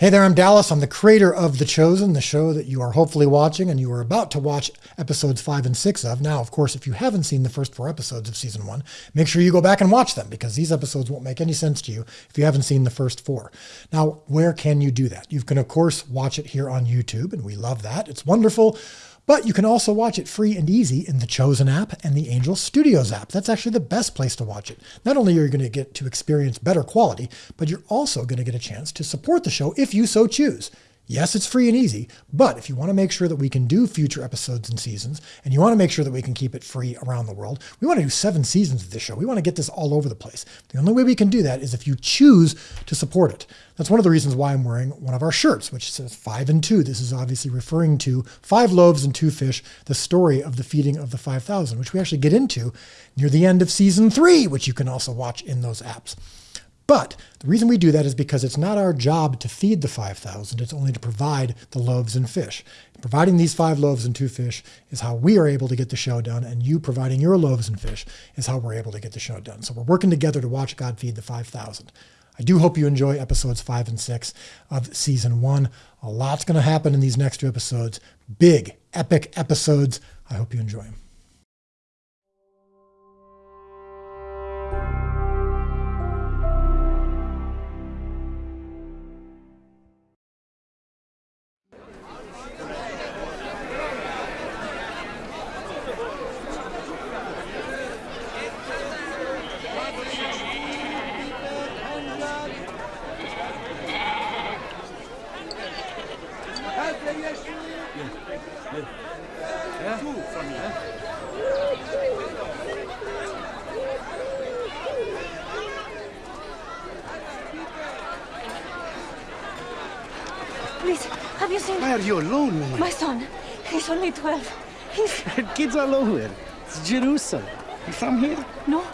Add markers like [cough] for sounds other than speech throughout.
Hey there, I'm Dallas. I'm the creator of The Chosen, the show that you are hopefully watching and you are about to watch episodes five and six of. Now, of course, if you haven't seen the first four episodes of season one, make sure you go back and watch them because these episodes won't make any sense to you if you haven't seen the first four. Now, where can you do that? You can, of course, watch it here on YouTube, and we love that. It's wonderful. But you can also watch it free and easy in the Chosen app and the Angel Studios app. That's actually the best place to watch it. Not only are you going to get to experience better quality, but you're also going to get a chance to support the show if you so choose. Yes, it's free and easy, but if you want to make sure that we can do future episodes and seasons, and you want to make sure that we can keep it free around the world, we want to do seven seasons of this show. We want to get this all over the place. The only way we can do that is if you choose to support it. That's one of the reasons why I'm wearing one of our shirts, which says five and two. This is obviously referring to five loaves and two fish, the story of the feeding of the 5,000, which we actually get into near the end of season three, which you can also watch in those apps. But the reason we do that is because it's not our job to feed the 5,000. It's only to provide the loaves and fish. Providing these five loaves and two fish is how we are able to get the show done. And you providing your loaves and fish is how we're able to get the show done. So we're working together to watch God feed the 5,000. I do hope you enjoy episodes five and six of season one. A lot's going to happen in these next two episodes. Big, epic episodes. I hope you enjoy them. He's only [laughs] 12. Kids all over. It's Jerusalem. You from here? No,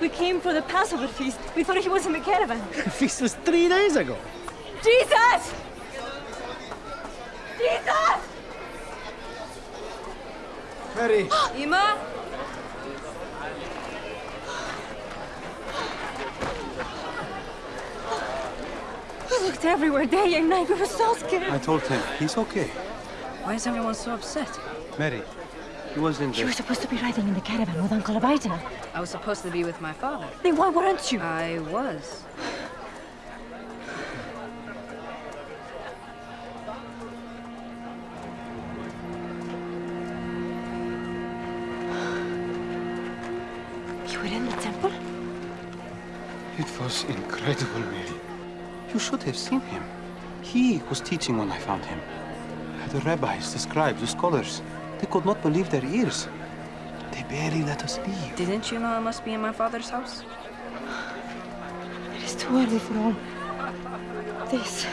we came for the Passover feast. We thought he was in the caravan. [laughs] The feast was three days ago. Jesus! Jesus! Mary. [gasps] Ah! Ima? [gasps] We looked everywhere day and night. We were so scared. I told him he's okay. Why is everyone so upset? Mary, he was in You were supposed to be riding in the caravan with Uncle Abita. I was supposed to be with my father. Then why weren't you? I was. You were in the temple? It was incredible, Mary. You should have seen him. He was teaching when I found him. The rabbis, the scribes, the scholars, they could not believe their ears. They barely let us leave. Didn't you know I must be in my father's house? It is too early for all this.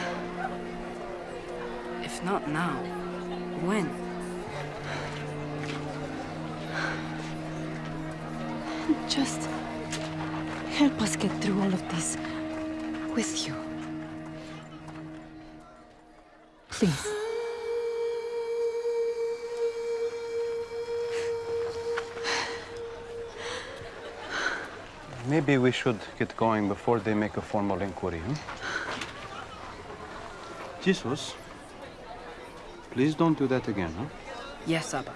If not now, when? Just help us get through all of this with you. Please. Maybe we should get going before they make a formal inquiry, hmm? Jesus, please don't do that again, huh? Yes, Abba.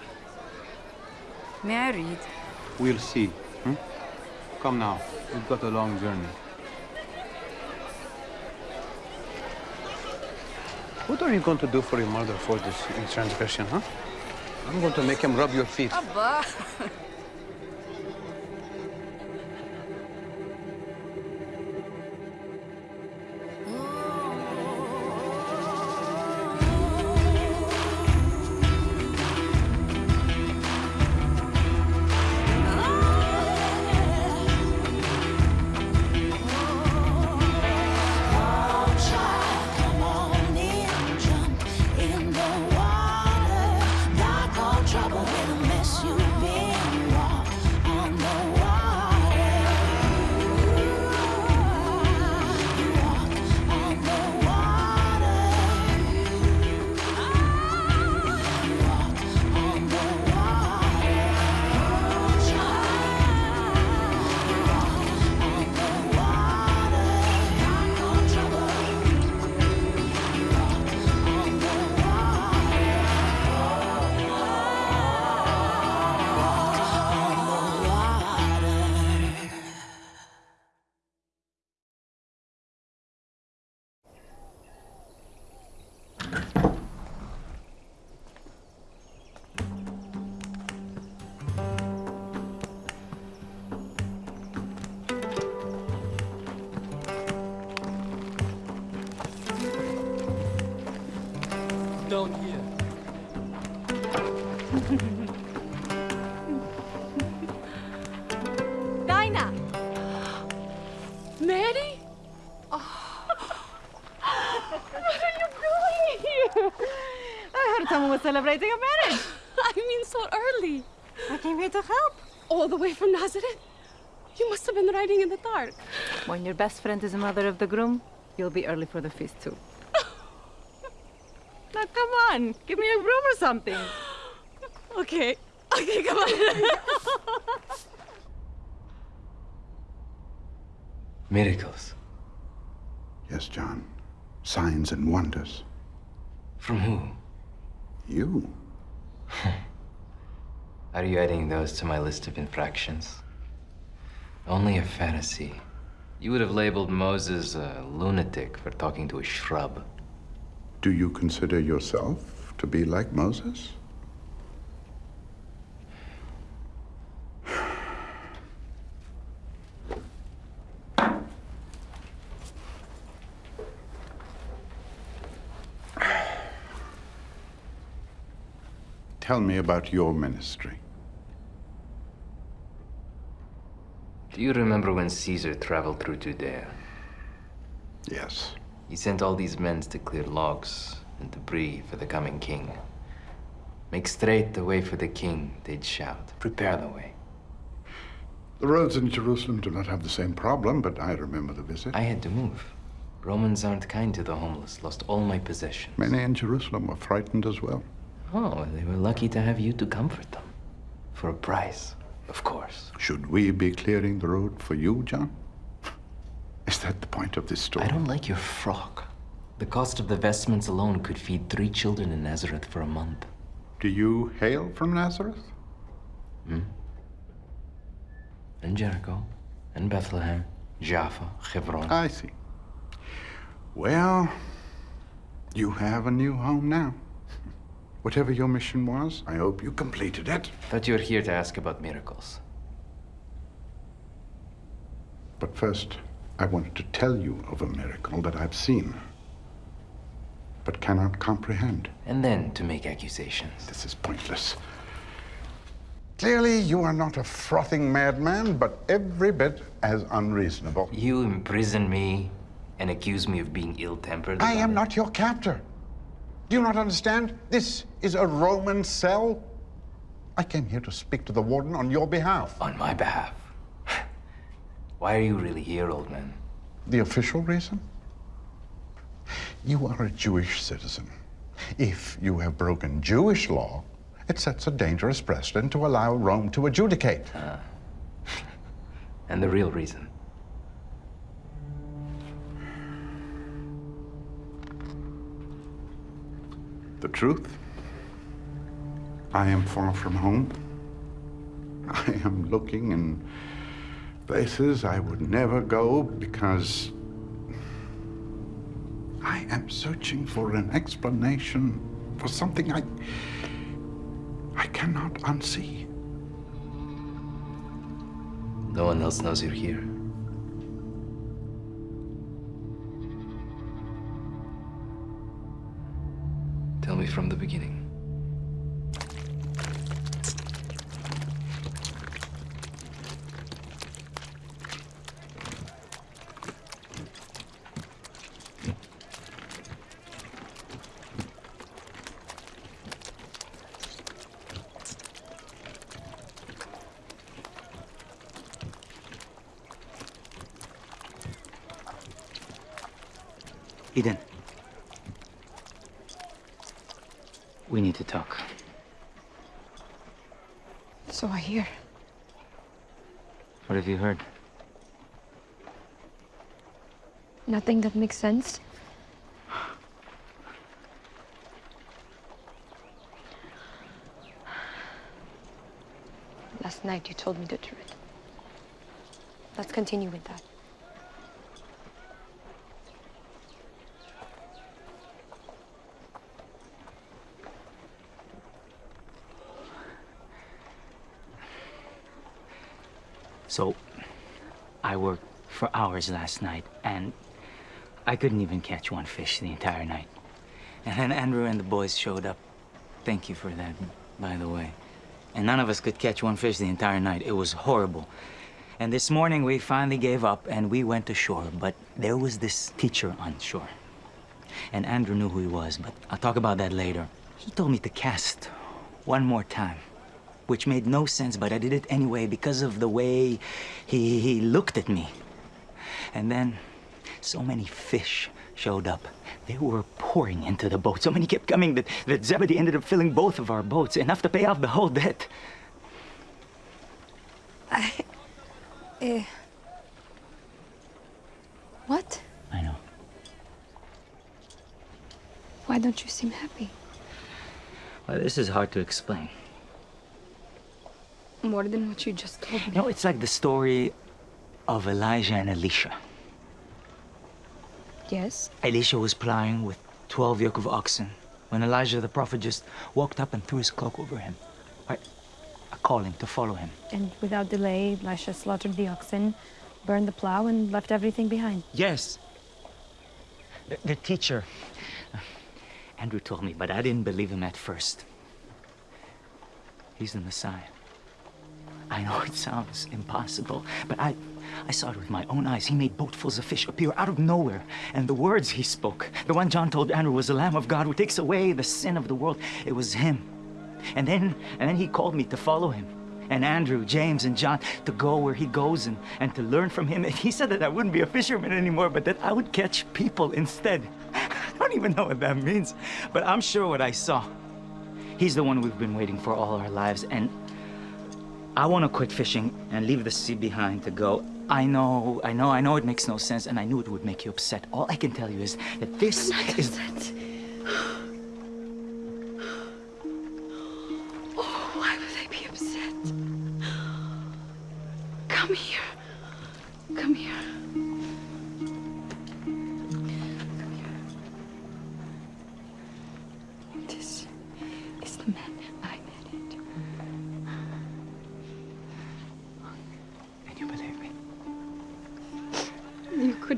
May I read? We'll see. Hmm? Come now, we've got a long journey. What are you going to do for your mother for this transgression, huh? I'm going to make him rub your feet. Abba! [laughs] When your best friend is the mother of the groom, you'll be early for the feast too. [laughs] now come on, give me a broom or something. [gasps] Okay. Okay, come on. [laughs] Miracles. Yes, John. Signs and wonders. From who? You. [laughs] Are you adding those to my list of infractions? Only a Pharisee. You would have labeled Moses a lunatic for talking to a shrub. Do you consider yourself to be like Moses? [sighs] Tell me about your ministry. Do you remember when Caesar traveled through Judea? Yes. He sent all these men to clear logs and debris for the coming king. Make straight the way for the king, they'd shout. Prepare the way. The roads in Jerusalem do not have the same problem, but I remember the visit. I had to move. Romans aren't kind to the homeless. Lost all my possessions. Many in Jerusalem were frightened as well. Oh, they were lucky to have you to comfort them. For a price, of course. Should we be clearing the road for you, John? Is that the point of this story? I don't like your frock. The cost of the vestments alone could feed three children in Nazareth for a month. Do you hail from Nazareth? Hmm? And Jericho, and Bethlehem, Jaffa, Hebron. I see. Well, you have a new home now. Whatever your mission was, I hope you completed it. Thought you were here to ask about miracles. But first, I wanted to tell you of a miracle that I've seen, but cannot comprehend. And then to make accusations. This is pointless. Clearly, you are not a frothing madman, but every bit as unreasonable. You imprison me and accuse me of being ill-tempered. I am it? not your captor. Do you not understand? This is a Roman cell. I came here to speak to the warden on your behalf. On my behalf. Why are you really here, old man? The official reason? You are a Jewish citizen. If you have broken Jewish law, it sets a dangerous precedent to allow Rome to adjudicate. Ah. And the real reason. The truth? I am far from home. I am looking in places I would never go because I am searching for an explanation for something I I cannot unsee. No one else knows you're here. Tell me from the beginning. Eden. We need to talk. So I hear. What have you heard? Nothing that makes sense. Last night you told me the truth. Let's continue with that. So, I worked for hours last night, and I couldn't even catch one fish the entire night. And then Andrew and the boys showed up. Thank you for that, by the way. And none of us could catch one fish the entire night. It was horrible. And this morning we finally gave up and we went ashore. But there was this teacher on shore. And Andrew knew who he was, but I'll talk about that later. He told me to cast one more time, which made no sense, but I did it anyway because of the way he, he looked at me. And then so many fish showed up. They were pouring into the boat. So many kept coming that, that Zebedee ended up filling both of our boats, enough to pay off the whole debt. I. Eh. What? I know. Why don't you seem happy? Well, this is hard to explain. More than what you just told me. Know, it's like the story of Elijah and Elisha. Yes? Elisha was plowing with 12 yoke of oxen when Elijah the prophet just walked up and threw his cloak over him. A, a calling to follow him. And without delay, Elisha slaughtered the oxen, burned the plow, and left everything behind. Yes. The, the teacher. Uh, Andrew told me, but I didn't believe him at first. He's the Messiah. I know it sounds impossible, but I, I saw it with my own eyes. He made boatfuls of fish appear out of nowhere. And the words he spoke, the one John told Andrew was the Lamb of God who takes away the sin of the world, it was him. And then, and then he called me to follow him. And Andrew, James, and John to go where he goes and, and to learn from him. And he said that I wouldn't be a fisherman anymore, but that I would catch people instead. [laughs] I don't even know what that means, but I'm sure what I saw. He's the one we've been waiting for all our lives, and I want to quit fishing and leave the sea behind to go. I know, I know, I know it makes no sense, and I knew it would make you upset. All I can tell you is that this is. Oh, why would I be upset? Come here. Come here.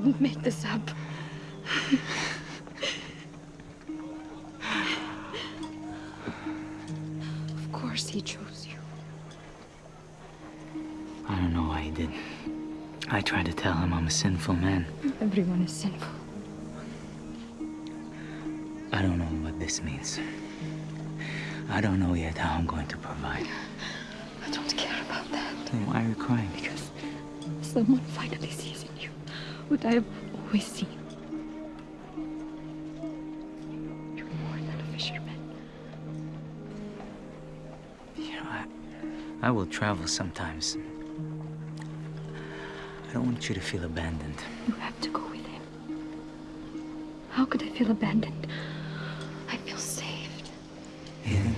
Couldn't make this up. of course he chose you. I don't know why he did. I tried to tell him I'm a sinful man. Everyone is sinful. I don't know what this means. I don't know yet how I'm going to provide. I don't care about that. Then why are you crying? Because someone finally sees you what I have always seen. You're more than a fisherman. You know, I, I will travel sometimes. I don't want you to feel abandoned. You have to go with him. How could I feel abandoned? I feel saved. Eden,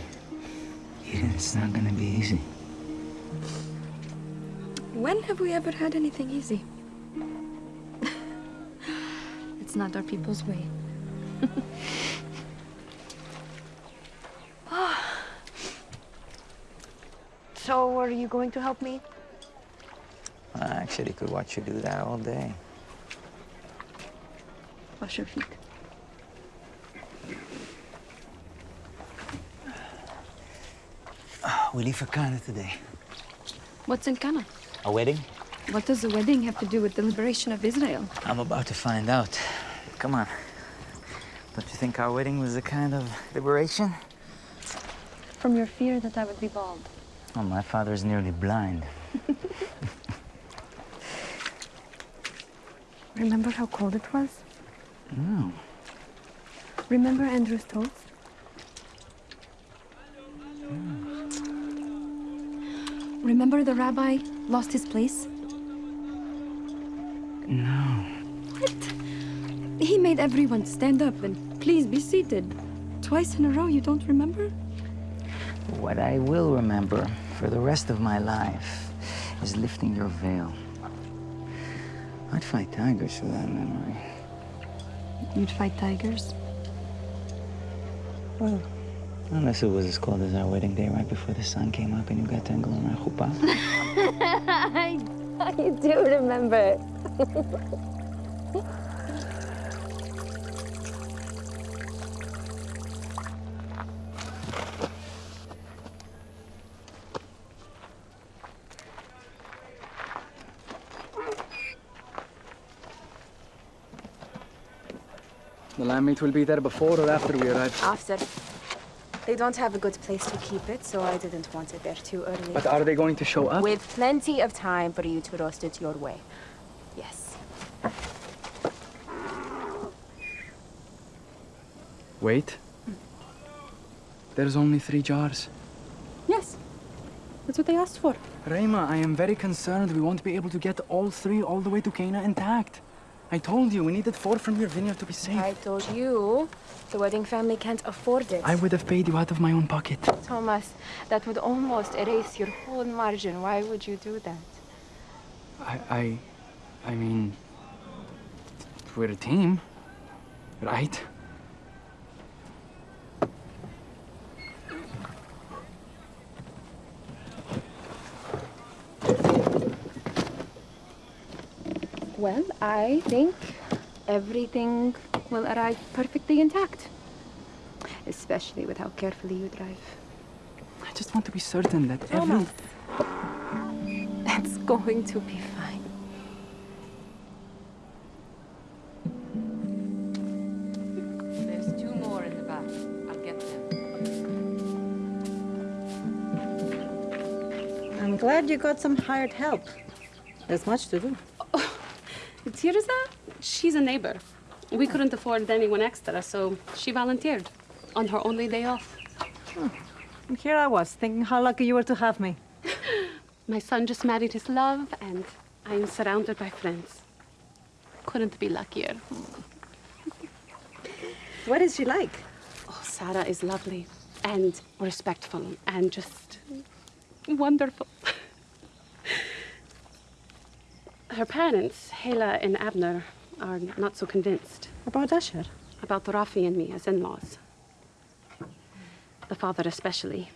Eden, it's not gonna be easy. When have we ever had anything easy? It's not our people's way. [laughs] Ah. So, are you going to help me? I actually could watch you do that all day. Wash your feet. Ah, we leave for Cana today. What's in Cana? A wedding? What does the wedding have to do with the liberation of Israel? I'm about to find out. Come on. Don't you think our wedding was a kind of liberation? From your fear that I would be bald. Oh, my father's nearly blind. [laughs] Remember how cold it was? No. Remember Andrew's toast? Remember the rabbi lost his place? Made everyone stand up and please be seated. Twice in a row, you don't remember? What I will remember for the rest of my life is lifting your veil. I'd fight tigers for that memory. You'd fight tigers? Well, unless it was as cold as our wedding day right before the sun came up and you got tangled around chuppah. I, I do remember. [laughs] Lamb will be there before or after we arrive. After. They don't have a good place to keep it, so I didn't want it there too early. But are they going to show up? With plenty of time for you to roast it your way. Yes. Wait. There's only three jars. Yes. That's what they asked for. Ramah, I am very concerned we won't be able to get all three all the way to Cana intact. I told you we needed four from your vineyard to be safe. I told you the wedding family can't afford it. I would have paid you out of my own pocket. Thomas, that would almost erase your whole margin. Why would you do that? I, I, I mean, we're a team, right? Well, I think everything will arrive perfectly intact. Especially with how carefully you drive. I just want to be certain that every... Thomas. It's going to be fine. There's two more in the back. I'll get them. I'm glad you got some hired help. There's much to do. Tirza, she's a neighbor. We couldn't afford anyone extra, so she volunteered on her only day off. Hmm. And here I was, thinking how lucky you were to have me. [laughs] My son just married his love, and I'm surrounded by friends. Couldn't be luckier. Hmm. What is she like? Oh, Sarah is lovely and respectful and just wonderful. [laughs] Her parents, Hila and Abner, are not so convinced. About Asher? About Rafi and me as in-laws. The father especially.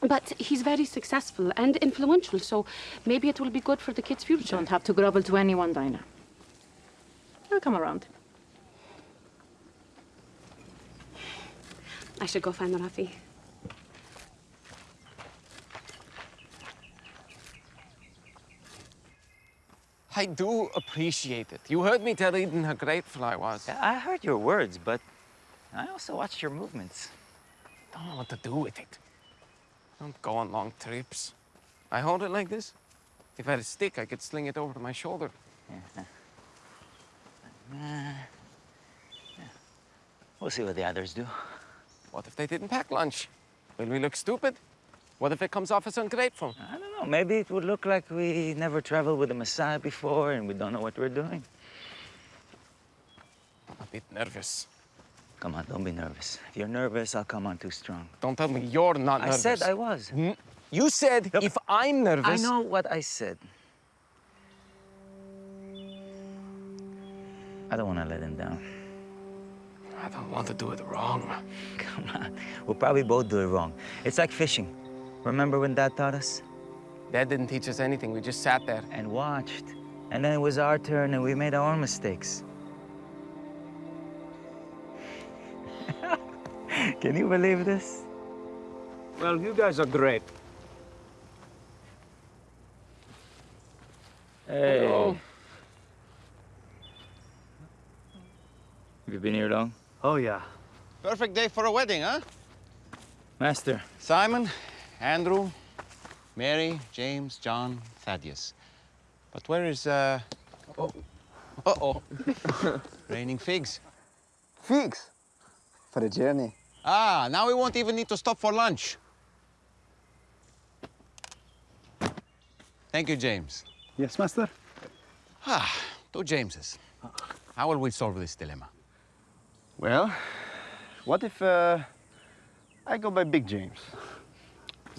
But he's very successful and influential, so maybe it will be good for the kids' future. Don't have to grovel to anyone, Dinah. I'll come around. I should go find Rafi. I do appreciate it. You heard me tell Eden how grateful I was. I heard your words, but I also watched your movements. Don't know what to do with it. Don't go on long trips. I hold it like this. If I had a stick, I could sling it over to my shoulder. Yeah. Uh, yeah. We'll see what the others do. What if they didn't pack lunch? Will we look stupid? What if it comes off as ungrateful? I don't know. Maybe it would look like we never traveled with the Messiah before and we don't know what we're doing. I'm a bit nervous. Come on, don't be nervous. If you're nervous, I'll come on too strong. Don't tell me you're not I nervous. I said I was. Mm, You said if I'm nervous. I know what I said. I don't want to let him down. I don't want to do it wrong. Come on. We'll probably both do it wrong. It's like fishing. Remember when Dad taught us? Dad didn't teach us anything. We just sat there. And watched. And then it was our turn and we made our own mistakes. [laughs] Can you believe this? Well, you guys are great. Hey. Hello. Have you been here long? Oh, yeah. Perfect day for a wedding, huh? Master. Simon, Andrew, Mary, James, John, Thaddeus. But where is, uh... Oh. Uh-oh. [laughs] Raining figs. Figs? For the journey. Ah, now we won't even need to stop for lunch. Thank you, James. Yes, master? Ah, two Jameses. How will we solve this dilemma? Well, what if uh, I go by Big James?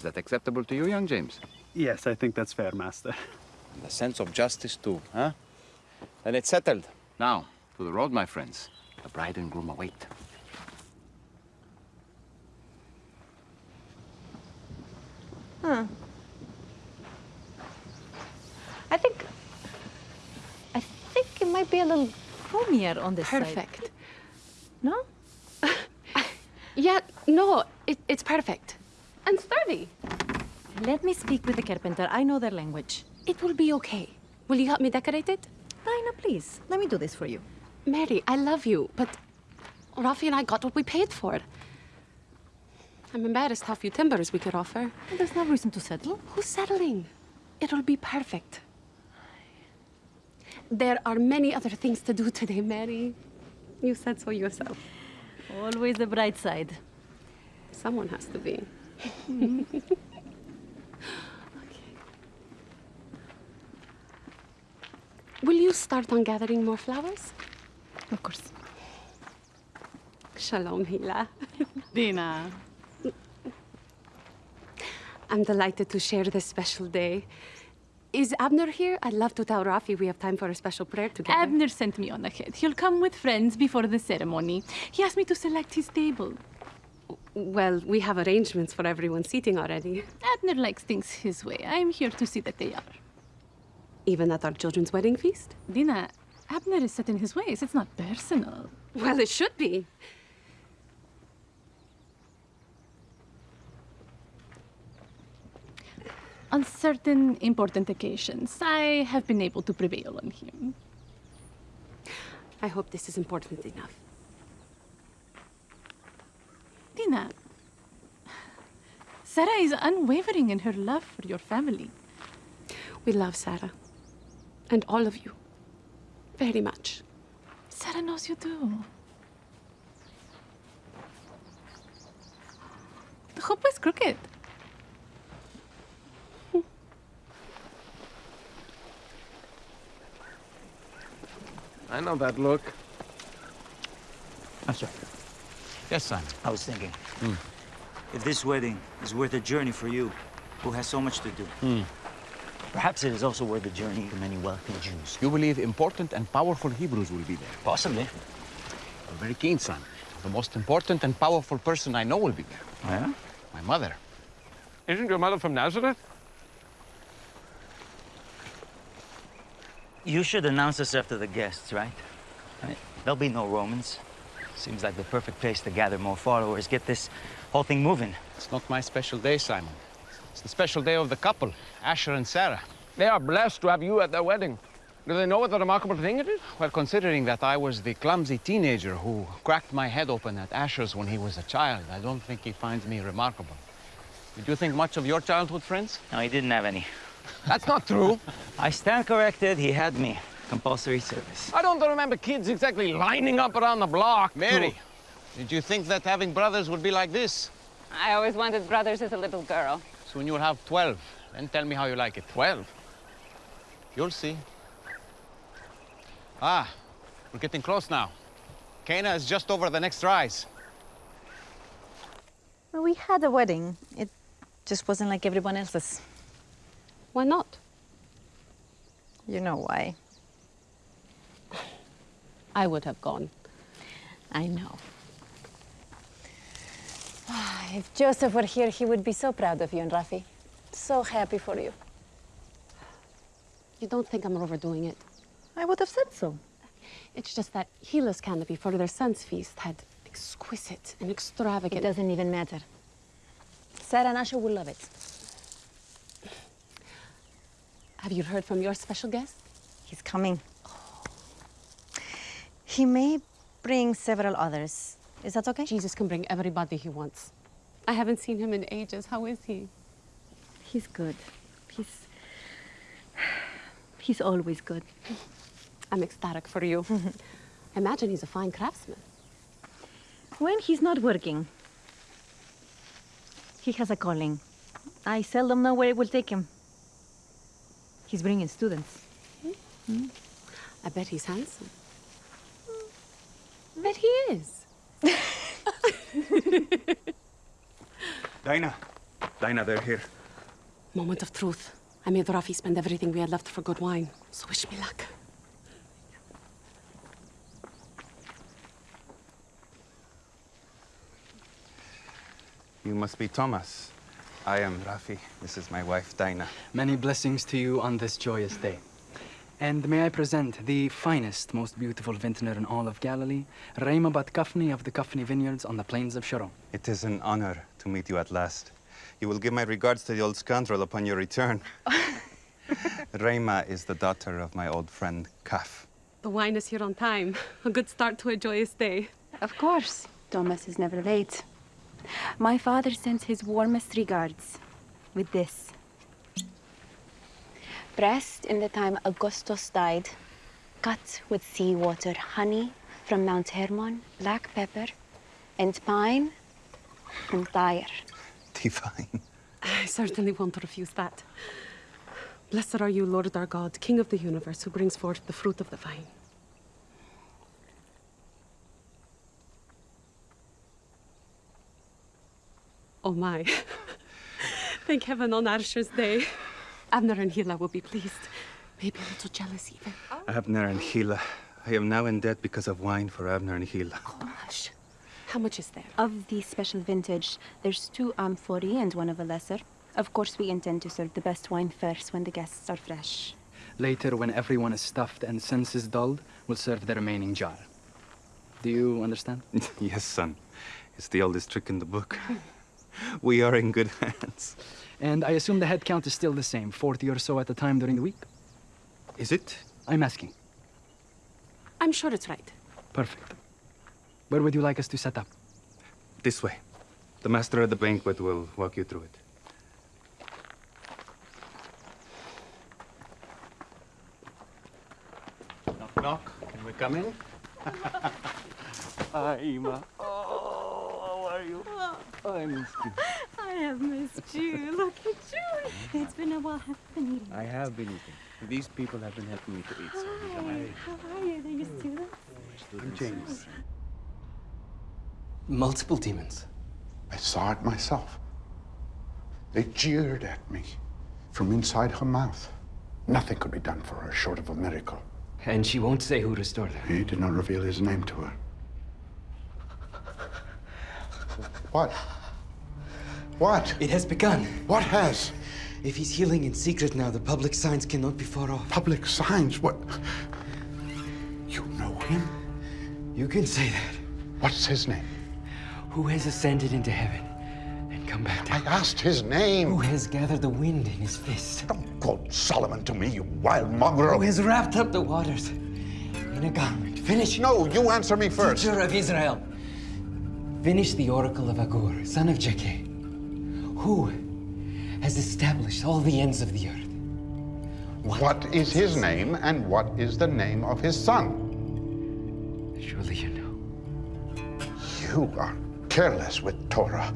Is that acceptable to you, young James? Yes, I think that's fair, master. And the sense of justice, too, huh? Then it's settled. Now, to the road, my friends. The bride and groom await. Hmm. I think. I think it might be a little roomier on this side. Perfect. No? [laughs] Yeah, no, it, it's perfect. And sturdy. Let me speak with the carpenter. I know their language. It will be okay. Will you help me decorate it? Dinah, please. Let me do this for you. Mary, I love you, but Rafi and I got what we paid for. I'm embarrassed how few timbers we could offer. There's no reason to settle. Who's settling? It'll be perfect. There are many other things to do today, Mary. You said so yourself. Always the bright side. Someone has to be. Will you start on gathering more flowers? Of course. Shalom, Hila. Dinah. I'm delighted to share this special day. Is Abner here? I'd love to tell Rafi we have time for a special prayer together. Abner sent me on ahead. He'll come with friends before the ceremony. He asked me to select his table. Well, we have arrangements for everyone's seating already. Abner likes things his way. I'm here to see that they are. Even at our children's wedding feast? Dinah, Abner is set in his ways. It's not personal. Well, it should be. On certain important occasions, I have been able to prevail on him. I hope this is important enough. Dinah, Sarah is unwavering in her love for your family. We love Sarah. And all of you. Very much. Sarah knows you do. The hoop is crooked. I know that look. Master, Yes, son. I was thinking, hmm. if this wedding is worth a journey for you, who has so much to do, hmm. perhaps it is also worth a journey to many wealthy Jews. You believe important and powerful Hebrews will be there? Possibly. I'm very keen, son. The most important and powerful person I know will be there. Oh, yeah? My mother. Isn't your mother from Nazareth? You should announce us after the guests, right? right? There'll be no Romans. Seems like the perfect place to gather more followers, get this whole thing moving. It's not my special day, Simon. It's the special day of the couple, Asher and Sarah. They are blessed to have you at their wedding. Do they know what a remarkable thing it is? Well, considering that I was the clumsy teenager who cracked my head open at Asher's when he was a child, I don't think he finds me remarkable. Did you think much of your childhood friends? No, he didn't have any. That's not true. I stand corrected. He had me. Compulsory service. I don't remember kids exactly lining up around the block. Mary, to- did you think that having brothers would be like this? I always wanted brothers as a little girl. Soon you'll have 12. Then tell me how you like it. 12? You'll see. Ah, we're getting close now. Cana is just over the next rise. Well, we had a wedding. It just wasn't like everyone else's. Why not? You know why. I would have gone. I know. [sighs] If Joseph were here, he would be so proud of you and Rafi. So happy for you. You don't think I'm overdoing it? I would have said so. It's just that Gila's canopy for their son's feast had exquisite and extravagant... It doesn't even matter. Sarah and Asher will love it. Have you heard from your special guest? He's coming. He may bring several others. Is that okay? Jesus can bring everybody he wants. I haven't seen him in ages. How is he? He's good. He's. [sighs] He's always good. I'm ecstatic for you. [laughs] Imagine he's a fine craftsman. When he's not working, he has a calling. I seldom know where it will take him. He's bringing students. Hmm? Hmm? I bet he's handsome. Bet he is. Dinah. Dinah, they're here. Moment of truth. I made Rafi spend everything we had left for good wine. So wish me luck. You must be Thomas. I am Rafi. This is my wife, Dinah. Many blessings to you on this joyous day. And may I present the finest, most beautiful vintner in all of Galilee, Ramah Bat Kafni of the Kafni Vineyards on the plains of Sharon. It is an honor to meet you at last. You will give my regards to the old scoundrel upon your return. [laughs] Ramah is the daughter of my old friend, Kaf. The wine is here on time. A good start to a joyous day. Of course. Thomas is never late. My father sends his warmest regards with this. Pressed in the time Augustus died, cut with seawater, honey from Mount Hermon, black pepper, and pine from Tyre. Divine. I certainly won't refuse that. Blessed are you, Lord our God, King of the universe, who brings forth the fruit of the vine. Oh my. [laughs] Thank heaven on Asher's day. Abner and Hila will be pleased. Maybe a little jealous even. Abner and Hila. I am now in debt because of wine for Abner and Hila. Oh, gosh. How much is there? Of the special vintage, there's two amphorae and one of a lesser. Of course, we intend to serve the best wine first when the guests are fresh. Later, when everyone is stuffed and senses dulled, we'll serve the remaining jar. Do you understand? [laughs] yes, son. It's the oldest trick in the book. [laughs] we are in good hands. And I assume the head count is still the same, 40 or so at a time during the week? Is it? I'm asking. I'm sure it's right. Perfect. Where would you like us to set up? This way. The master of the banquet will walk you through it. Knock, knock. Can we come in? [laughs] Hi, Ima. Oh, how are you? I missed you. I have missed you. Look at you. It's been a while. Have you been eating? I have been eating. These people have been helping me to eat. So Hi. How are you? Are you students? I'm James. Multiple demons. I saw it myself. They jeered at me from inside her mouth. Nothing could be done for her short of a miracle. And she won't say who restored her. He did not reveal his name to her. What? What? It has begun. What has? If he's healing in secret now, the public signs cannot be far off. Public signs? What? You know him? You can say that. What's his name? Who has ascended into heaven and come back down? I asked his name. Who has gathered the wind in his fist? Don't quote Solomon to me, you wild mongrel. Who has wrapped up the waters in a garment? Finish. No, you answer me first. Teacher of Israel. Finish the oracle of Agur, son of Jakeh. Who has established all the ends of the earth? what is his name and what is the name of his son? Surely you know. You are careless with Torah.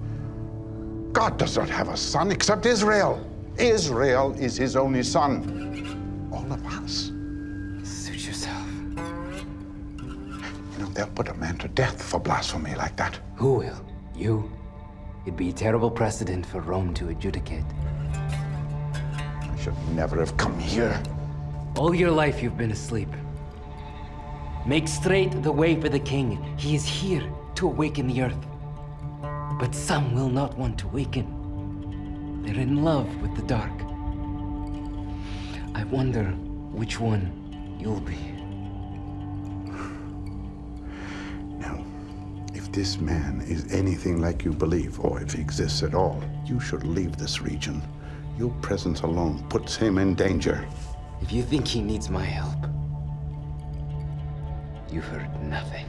God does not have a son except Israel. Israel is his only son. All of us. They'll put a man to death for blasphemy like that. Who will? You? It'd be a terrible precedent for Rome to adjudicate. I should never have come here. All your life you've been asleep. Make straight the way for the king. He is here to awaken the earth. But some will not want to waken. They're in love with the dark. I wonder which one you'll be. If this man is anything like you believe, or if he exists at all, you should leave this region. Your presence alone puts him in danger. If you think he needs my help, you've heard nothing.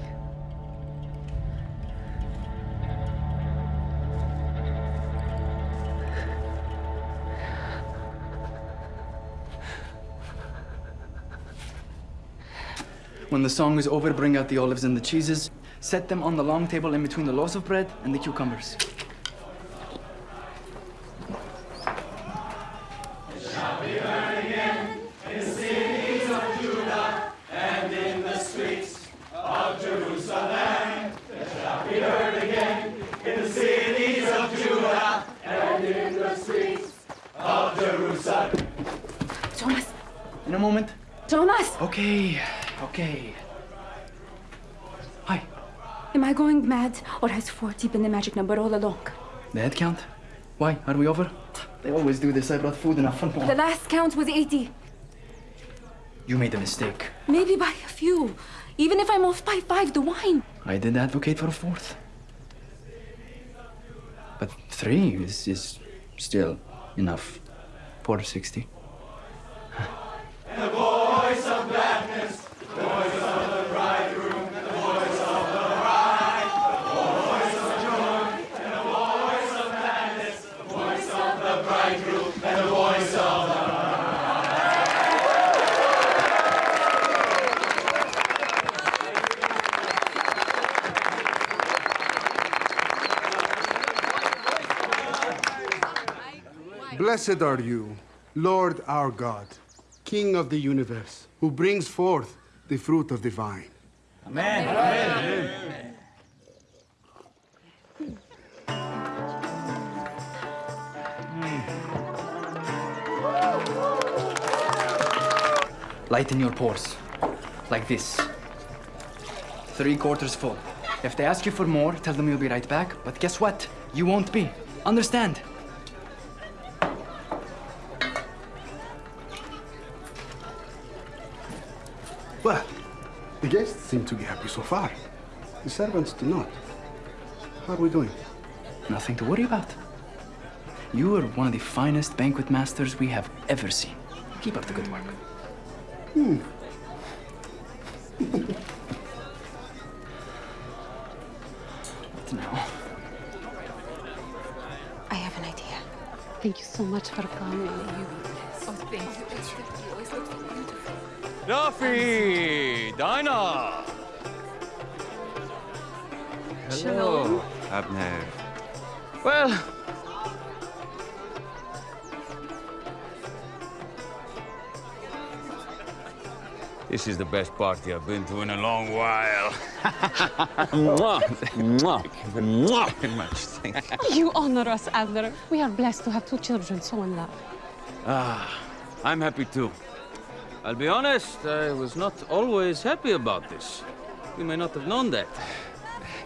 When the song is over, bring out the olives and the cheeses. Set them on the long table in between the loaves of bread and the cucumbers. 40 been the magic number all along? The head count? Why? Are we over? They always do this. I brought food enough for more. The last count was 80. You made a mistake. Maybe by a few. Even if I'm off by five, the wine. I did advocate for a fourth. But three is, is still enough. 460. The voice of gladness, the voice of the bridegroom, the voice of the bride. Blessed are you, Lord our God, King of the universe, who brings forth the fruit of the vine. Amen. Amen. Lighten your pours. Like this. Three quarters full. If they ask you for more, tell them you'll be right back. But guess what? You won't be. Understand? The guests seem to be happy so far. The servants do not. How are we doing? Nothing to worry about. You are one of the finest banquet masters we have ever seen. Keep up the good work. Hmm. What now? I have an idea. Thank you so much for coming. You. Oh, thank you. Duffy! Dinah! Shalom. Abner. Well, this is the best party I've been to in a long while. Mwah. Mwah. Mwah. Very much. Thank you. You honor us, Adler. We are blessed to have two children so in love. Ah, I'm happy too. I'll be honest, I was not always happy about this. You may not have known that.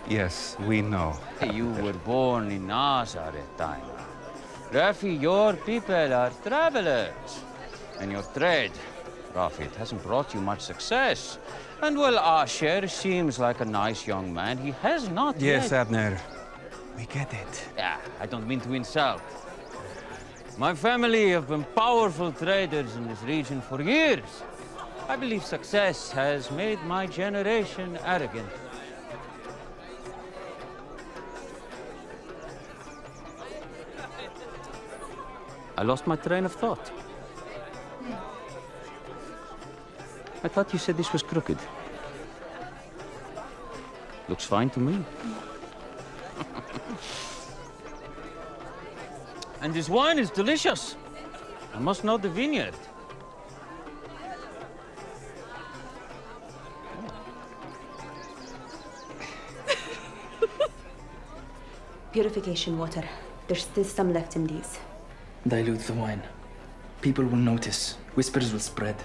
Yes, we know. You were born in Nazareth, Dinah. Rafi, your people are travelers. And your trade, Rafi, it hasn't brought you much success. And well, Asher seems like a nice young man. He has not Yes, yet... Abner. We get it. Yeah, I don't mean to insult. My family have been powerful traders in this region for years. I believe success has made my generation arrogant. I lost my train of thought. I thought you said this was crooked. Looks fine to me. [laughs] and this wine is delicious. I must know the vineyard. [laughs] Purification water. There's still some left in these. Dilute the wine. People will notice. Whispers will spread.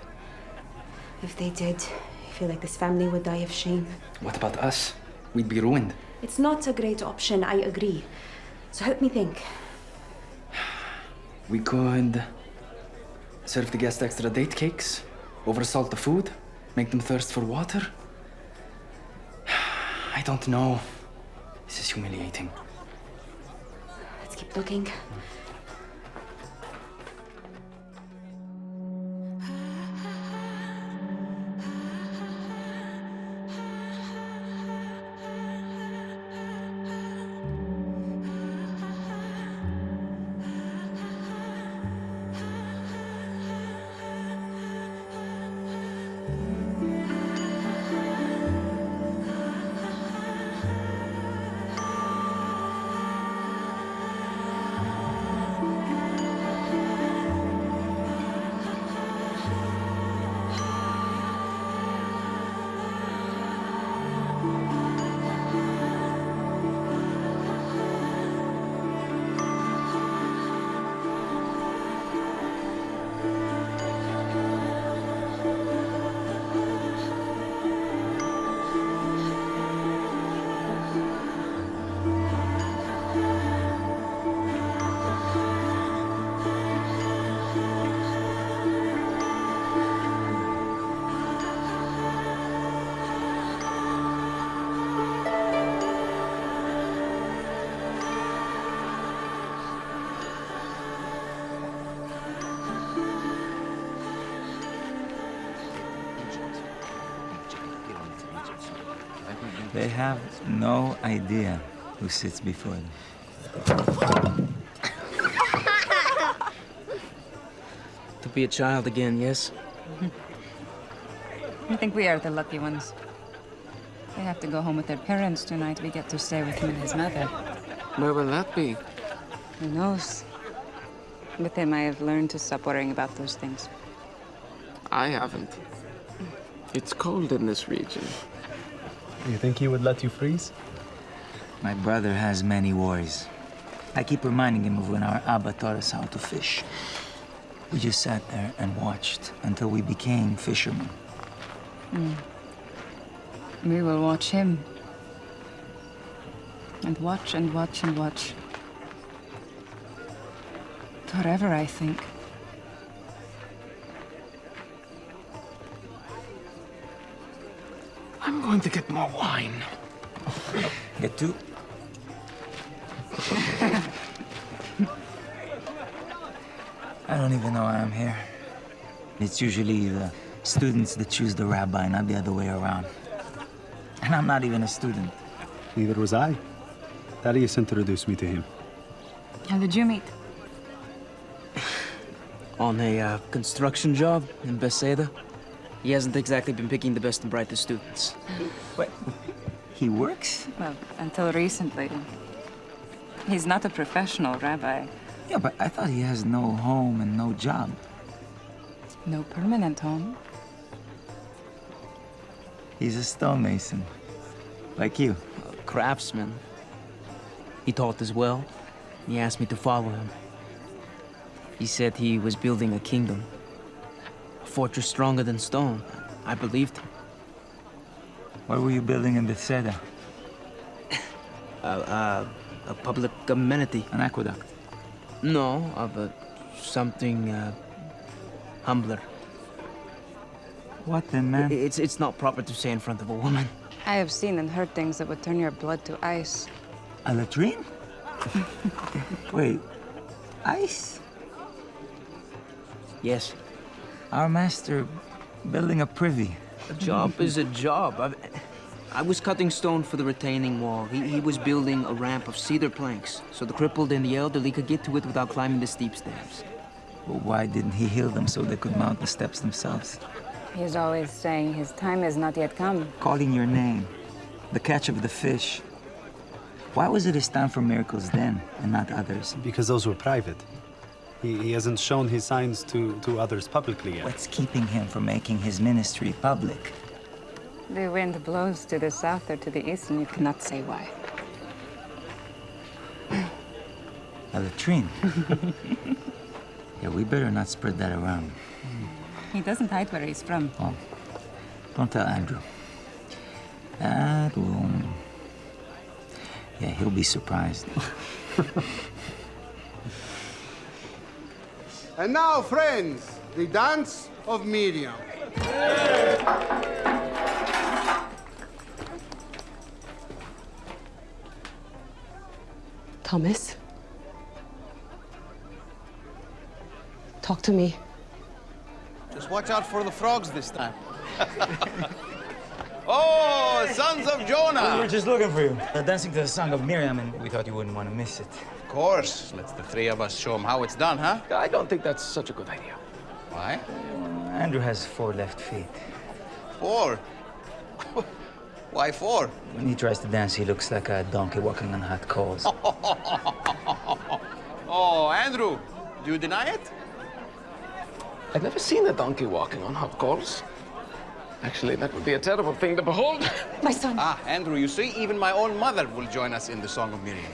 If they did, I feel like this family would die of shame. What about us? We'd be ruined. It's not a great option, I agree. So help me think. We could serve the guests extra date cakes, oversalt the food, make them thirst for water. [sighs] I don't know. This is humiliating. Let's keep looking. They have no idea who sits before them. [laughs] To be a child again, yes? I think we are the lucky ones. They have to go home with their parents tonight. We get to stay with him and his mother. Where will that be? Who knows? With him, I have learned to stop worrying about those things. I haven't. It's cold in this region. You think he would let you freeze? My brother has many worries. I keep reminding him of when our Abba taught us how to fish. We just sat there and watched until we became fishermen. Mm. We will watch him. And watch and watch and watch. Forever, I think. Going to get more wine. Get two? I don't even know why I'm here. It's usually the students that choose the rabbi, not the other way around. And I'm not even a student. Neither was I. Thaddeus introduced me to him. How did you meet? On a uh, construction job in Bethsaida. He hasn't exactly been picking the best and brightest students. What? He works? Well, until recently. He's not a professional rabbi. Yeah, but I thought he has no home and no job. No permanent home. He's a stonemason. Like you. A craftsman. He taught as well. He asked me to follow him. He said he was building a kingdom. A fortress stronger than stone. I believed him. What were you building in Bethsaida? [laughs] Uh, uh, a public amenity. An aqueduct? No, of a something uh, humbler. What then, man? It's, it's not proper to say in front of a woman. I have seen and heard things that would turn your blood to ice. And a latrine? [laughs] Wait, ice? Yes. Our master building a privy. A job is a job. i I was cutting stone for the retaining wall. He, he was building a ramp of cedar planks, so the crippled and the elderly could get to it without climbing the steep steps. Well, why didn't he heal them so they could mount the steps themselves? He's always saying his time has not yet come. Calling your name, the catch of the fish. Why was it his time for miracles then and not others? Because those were private. He, he hasn't shown his signs to, to others publicly yet. What's keeping him from making his ministry public? The wind blows to the south or to the east, and you cannot say why. [clears throat] A latrine. [laughs] yeah, we better not spread that around. He doesn't hide where he's from. Oh, don't tell Andrew. That will... Yeah, he'll be surprised. [laughs] And now, friends, the dance of Miriam. Thomas? Talk to me. Just watch out for the frogs this time. [laughs] oh, sons of Jonah! We were just looking for you. Uh, dancing to the song of Miriam, and we thought you wouldn't want to miss it. Of course. Let's the three of us show them how it's done, huh? I don't think that's such a good idea. Why? Andrew has four left feet. Four? [laughs] Why four? When he tries to dance, he looks like a donkey walking on hot coals. [laughs] oh, Andrew, do you deny it? I've never seen a donkey walking on hot coals. Actually, that would be a terrible thing to behold. [laughs] My son. Ah, Andrew, you see, even my own mother will join us in the Song of Miriam.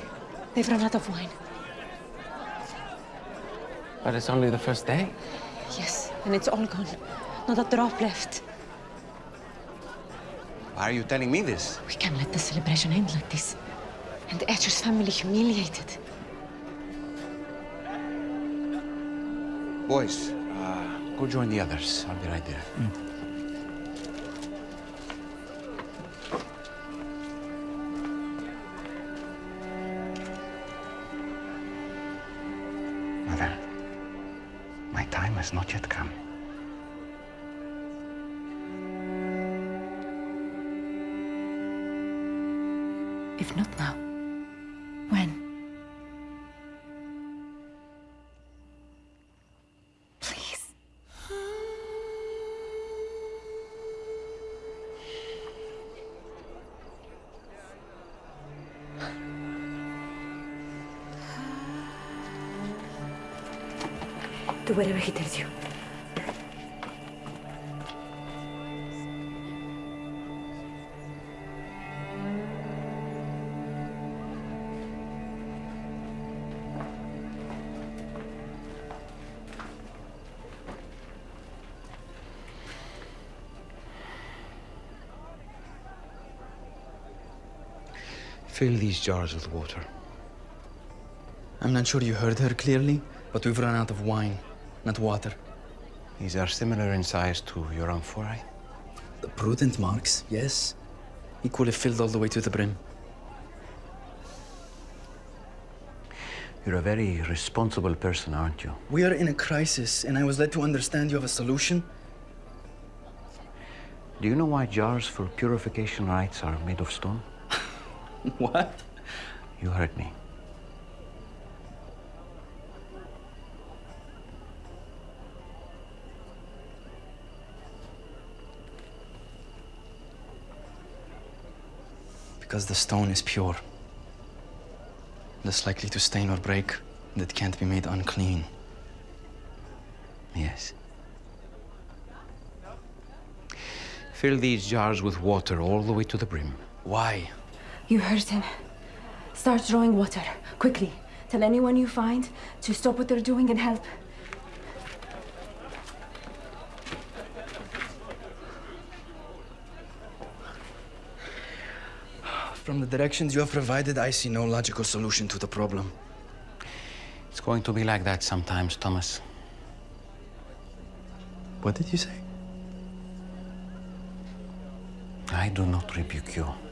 They've run out of wine. But it's only the first day. Yes, and it's all gone. Not a drop left. Why are you telling me this? We can't let the celebration end like this. And the Asher's family humiliated. Boys, uh, go join the others. I'll be right there. Mother, not yet come. If not now, when? Please. Do whatever he tells you. Fill these jars with water. I'm not sure you heard her clearly, but we've run out of wine, not water. These are similar in size to your amphorae. The prudent marks, yes. Equally filled all the way to the brim. You're a very responsible person, aren't you? We are in a crisis, and I was led to understand you have a solution. Do you know why jars for purification rites are made of stone? [laughs] what? You heard me. Because the stone is pure. Less likely to stain or break, that can't be made unclean. Yes. Fill these jars with water all the way to the brim. Why? You heard him. Start drawing water, quickly. Tell anyone you find to stop what they're doing and help. From the directions you have provided, I see no logical solution to the problem. It's going to be like that sometimes, Thomas. What did you say? I do not rebuke you.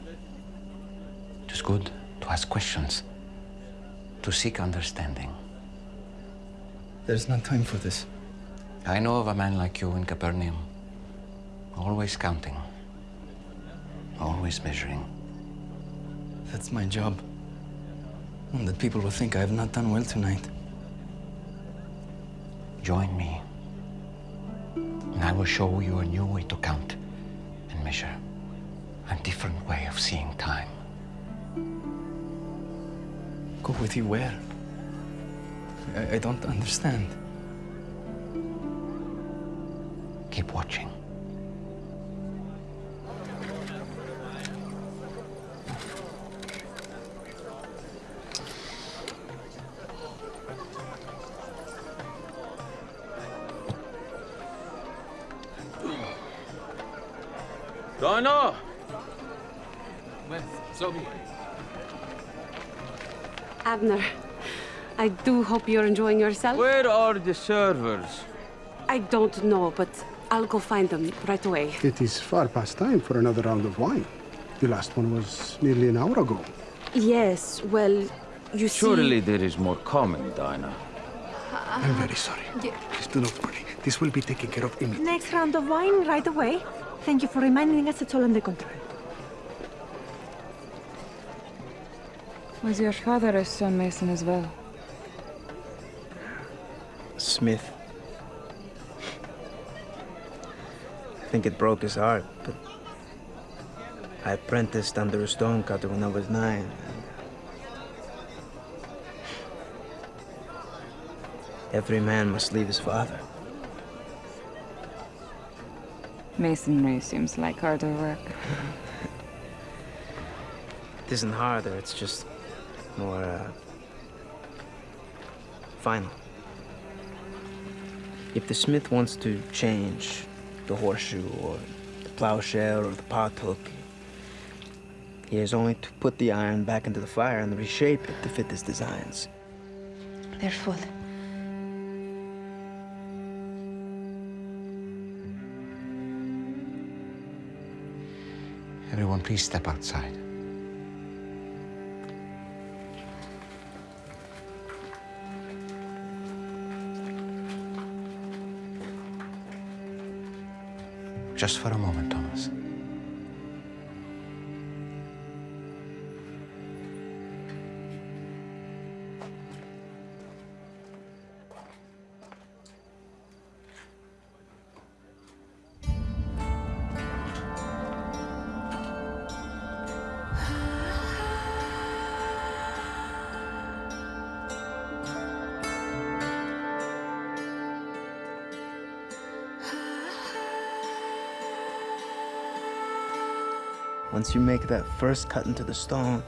Good to ask questions, to seek understanding. There's no time for this. I know of a man like you in Capernaum, always counting, always measuring. That's my job. And that people will think I have not done well tonight. Join me, and I will show you a new way to count and measure, a different way of seeing time. Go with you where? I, I don't understand. Keep watching. Abner, I do hope you're enjoying yourself. Where are the servers? I don't know, but I'll go find them right away. It is far past time for another round of wine. The last one was nearly an hour ago. Yes, well, you see... Surely there is more coming, Dinah. I'm very sorry. Please do not worry. This will be taken care of immediately. Next round of wine right away. Thank you for reminding us it's all under control. Was your father a stonemason as well? Smith. I think it broke his heart, but I apprenticed under a stonecutter when I was nine. Every man must leave his father. Masonry seems like harder work. [laughs] It isn't harder, it's just more, uh, final. If the smith wants to change the horseshoe or the plowshare or the pothook, he has only to put the iron back into the fire and reshape it to fit his designs. They're full. Everyone, please step outside. Just for a moment, Thomas. Once you make that first cut into the stone,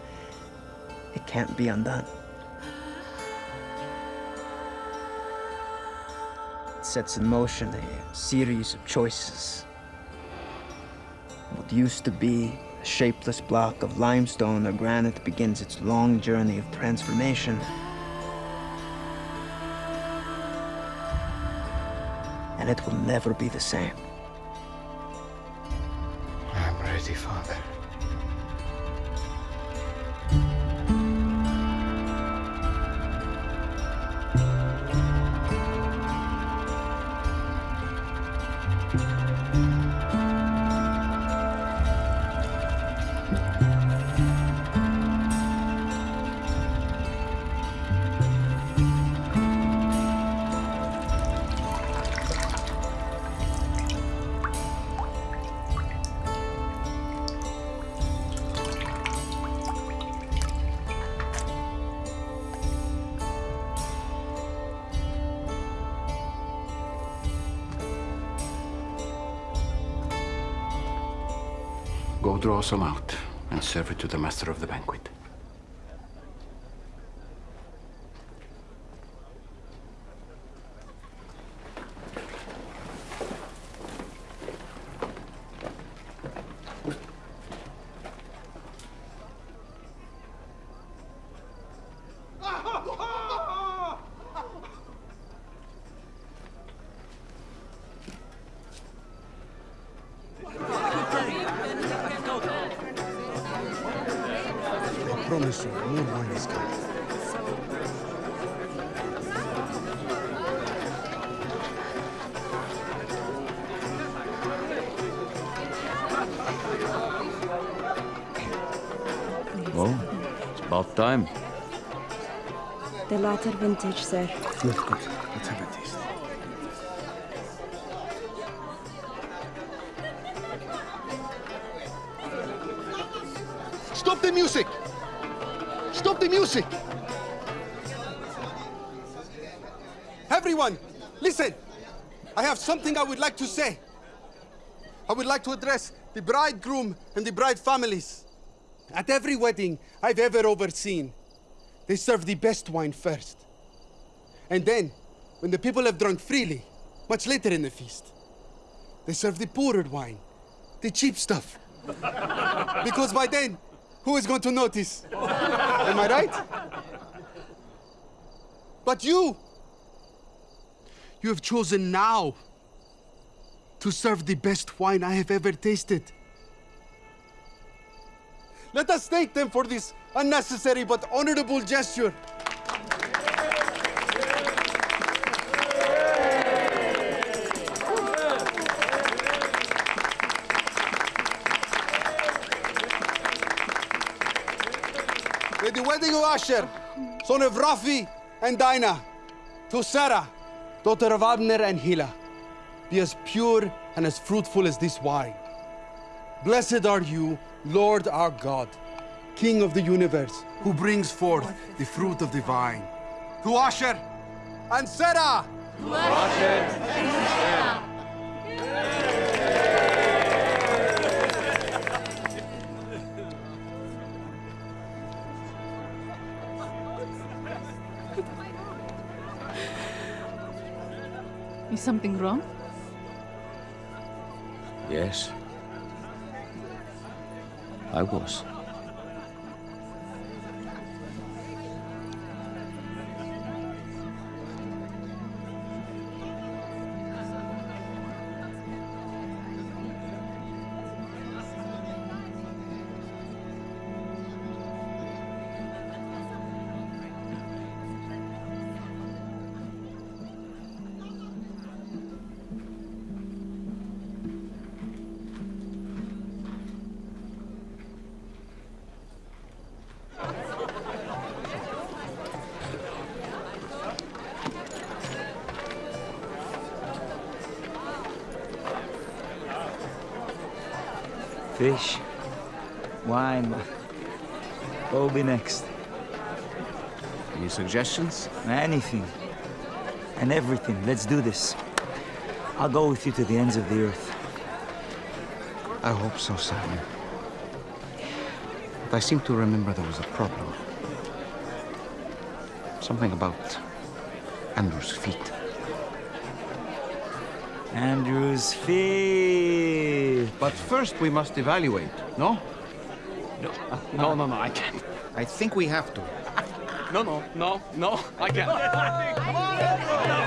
it can't be undone. It sets in motion a series of choices. What used to be a shapeless block of limestone or granite begins its long journey of transformation. And it will never be the same. Master of the vintage, sir. Good, good. Let's have a taste. Stop the music! Stop the music! Everyone, listen! I have something I would like to say. I would like to address the bridegroom and the bride families. At every wedding I've ever overseen, they serve the best wine first. And then, when the people have drunk freely, much later in the feast, they serve the poorer wine, the cheap stuff. [laughs] because by then, who is going to notice? Am I right? But you, you have chosen now to serve the best wine I have ever tasted. Let us thank them for this unnecessary but honorable gesture. Wedding of Asher, son of Rafi and Dinah, to Sarah, daughter of Abner and Hila, be as pure and as fruitful as this wine. Blessed are you, Lord our God, King of the universe, who brings forth the fruit of the vine. To Asher and Sarah! Is something wrong? Yes. I was. Suggestions? Anything. And everything. Let's do this. I'll go with you to the ends of the earth. I hope so, Simon. But I seem to remember there was a problem. Something about Andrew's feet. Andrew's feet. But first we must evaluate, no? No, no, no, no, I can't. I think we have to. No, no, no, no, I can't. [laughs]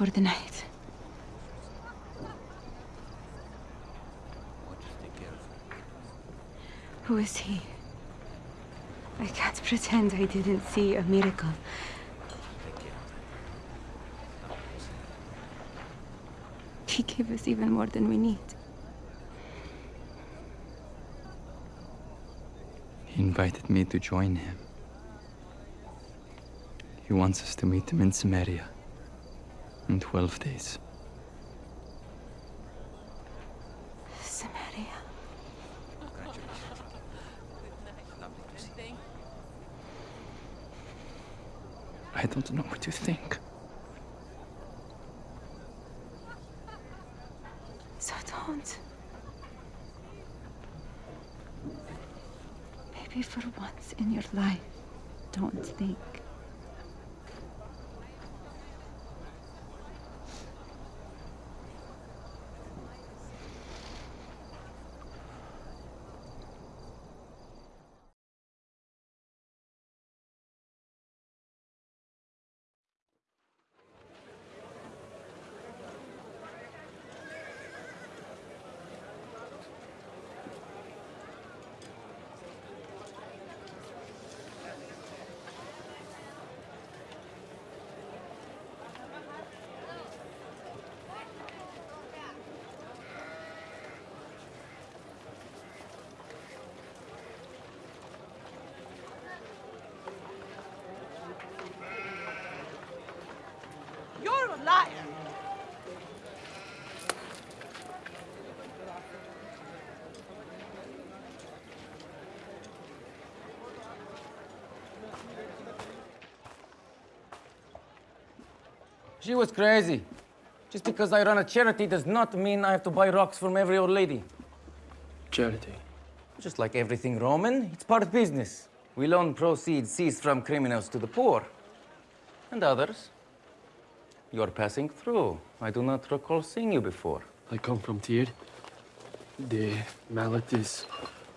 for the night. Who is he? I can't pretend I didn't see a miracle. He gave us even more than we need. He invited me to join him. He wants us to meet him in Samaria in 12 days. Samaria. I don't know what to think. So don't. Maybe for once in your life, don't think. She was crazy. Just because I run a charity does not mean I have to buy rocks from every old lady. Charity. Just like everything Roman, it's part of business. We loan proceeds seized from criminals to the poor. And others. You're passing through. I do not recall seeing you before. I come from Tyre. The mallet is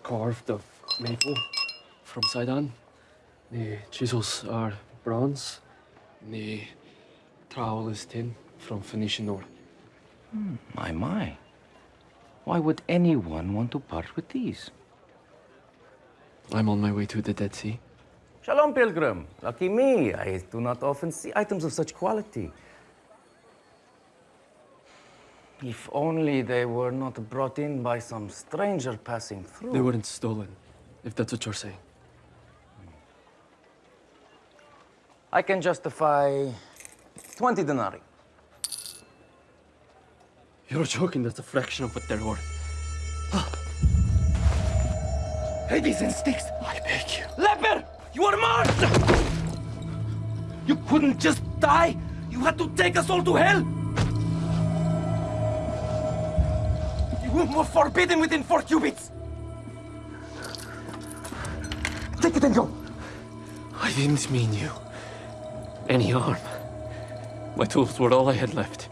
carved of maple from Sidon. The chisels are bronze. The trowel is tin from Phoenician ore. Hmm, my, my. Why would anyone want to part with these? I'm on my way to the Dead Sea. Shalom, pilgrim. Lucky me. I do not often see items of such quality. If only they were not brought in by some stranger passing through. They weren't stolen, if that's what you're saying. I can justify 20 denarii. You're joking, that's a fraction of what they're worth. Hades and Styx! I beg you. Leper! You are marked! You couldn't just die! You had to take us all to hell! You were forbidden within four cubits! Take it and go. I didn't mean you. Any harm. My tools were all I had left.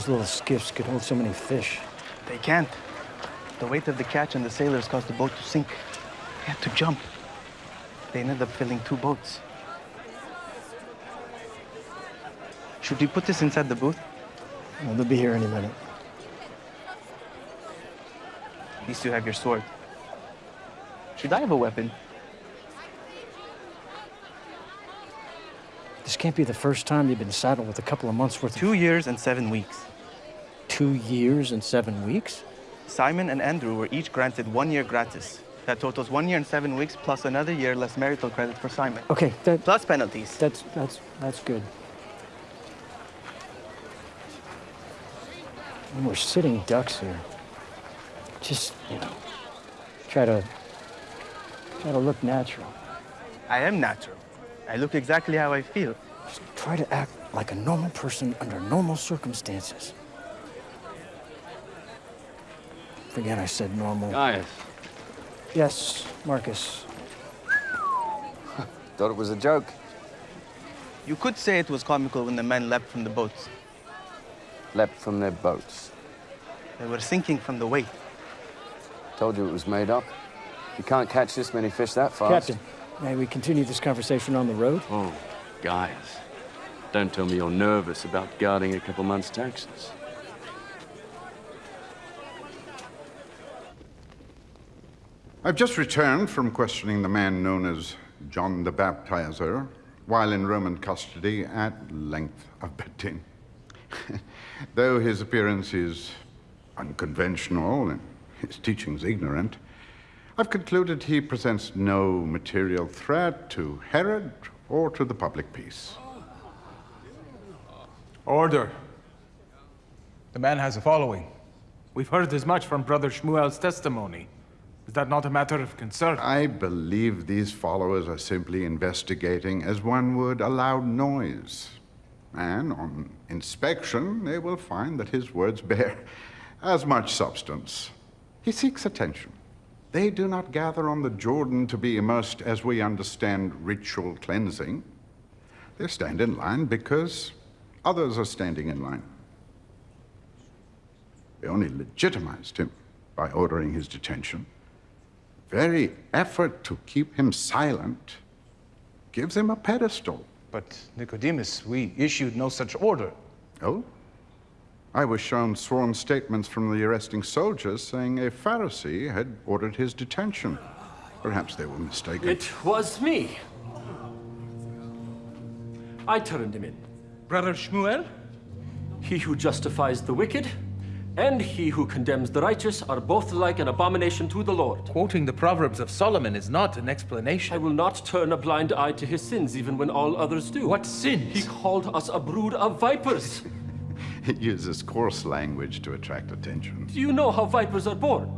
Those little skiffs could hold so many fish. They can't. The weight of the catch and the sailors caused the boat to sink. They had to jump. They ended up filling two boats. Should we put this inside the booth? Well, they'll be here any minute. At least you have your sword. Should I have a weapon? Can't be the first time you've been saddled with a couple of months worth of... Two years and seven weeks. Two years and seven weeks? Simon and Andrew were each granted one year gratis. That totals one year and seven weeks plus another year less marital credit for Simon. Okay, that... Plus penalties. That's, that's, that's good. And we're sitting ducks here. Just, you know, try to, try to look natural. I am natural. I look exactly how I feel. Just try to act like a normal person under normal circumstances. Forget I said normal. Gaius. Yes, Marcus. [laughs] Thought it was a joke. You could say it was comical when the men leapt from the boats. Leapt from their boats. They were sinking from the weight. Told you it was made up. You can't catch this many fish that fast. Captain, may we continue this conversation on the road? Oh, Gaius. Don't tell me you're nervous about guarding a couple months' taxes. I've just returned from questioning the man known as John the Baptizer while in Roman custody at length of betting. [laughs] Though his appearance is unconventional and his teachings ignorant, I've concluded he presents no material threat to Herod or to the public peace. Order. The man has a following. We've heard as much from Brother Shmuel's testimony. Is that not a matter of concern? I believe these followers are simply investigating as one would a loud noise. And on inspection, they will find that his words bear [laughs] as much substance. He seeks attention. They do not gather on the Jordan to be immersed as we understand ritual cleansing. They stand in line because others are standing in line. They only legitimized him by ordering his detention. Very effort to keep him silent gives him a pedestal. But, Nicodemus, we issued no such order. Oh? I was shown sworn statements from the arresting soldiers saying a Pharisee had ordered his detention. Perhaps they were mistaken. It was me. I turned him in. Brother Shmuel? He who justifies the wicked and he who condemns the righteous are both like an abomination to the Lord. Quoting the Proverbs of Solomon is not an explanation. I will not turn a blind eye to his sins, even when all others do. What sins? He called us a brood of vipers. [laughs] It uses coarse language to attract attention. Do you know how vipers are born?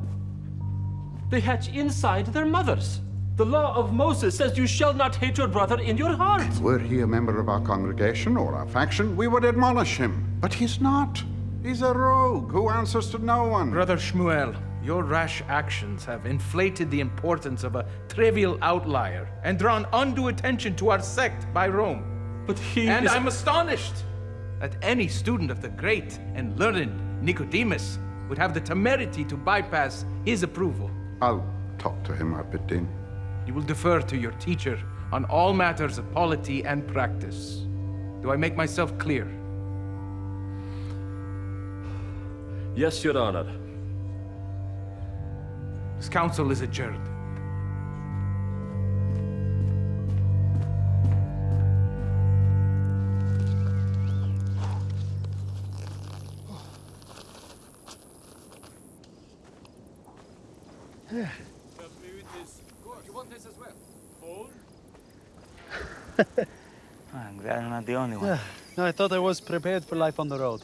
They hatch inside their mothers. The law of Moses says you shall not hate your brother in your heart. Were he a member of our congregation or our faction, we would admonish him. But he's not. He's a rogue who answers to no one. Brother Shmuel, your rash actions have inflated the importance of a trivial outlier and drawn undue attention to our sect by Rome. But he And is- I'm astonished that any student of the great and learned Nicodemus would have the temerity to bypass his approval. I'll talk to him, Av Beit Din. You will defer to your teacher on all matters of polity and practice. Do I make myself clear? Yes, Your Honor. This council is adjourned. Was prepared for life on the road.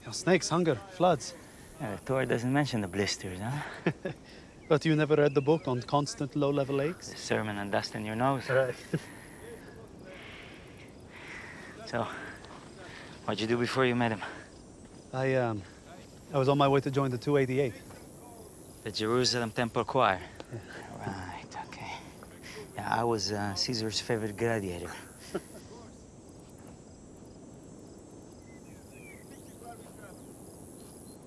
You know, snakes, hunger, floods. Yeah, the Torah doesn't mention the blisters, huh? [laughs] But you never read the book on constant low-level aches? The sermon on dust in your nose. Right. [laughs] So, what'd you do before you met him? I, um, I was on my way to join the 288. The Jerusalem Temple Choir. Right, okay. Yeah, I was uh, Caesar's favorite gladiator.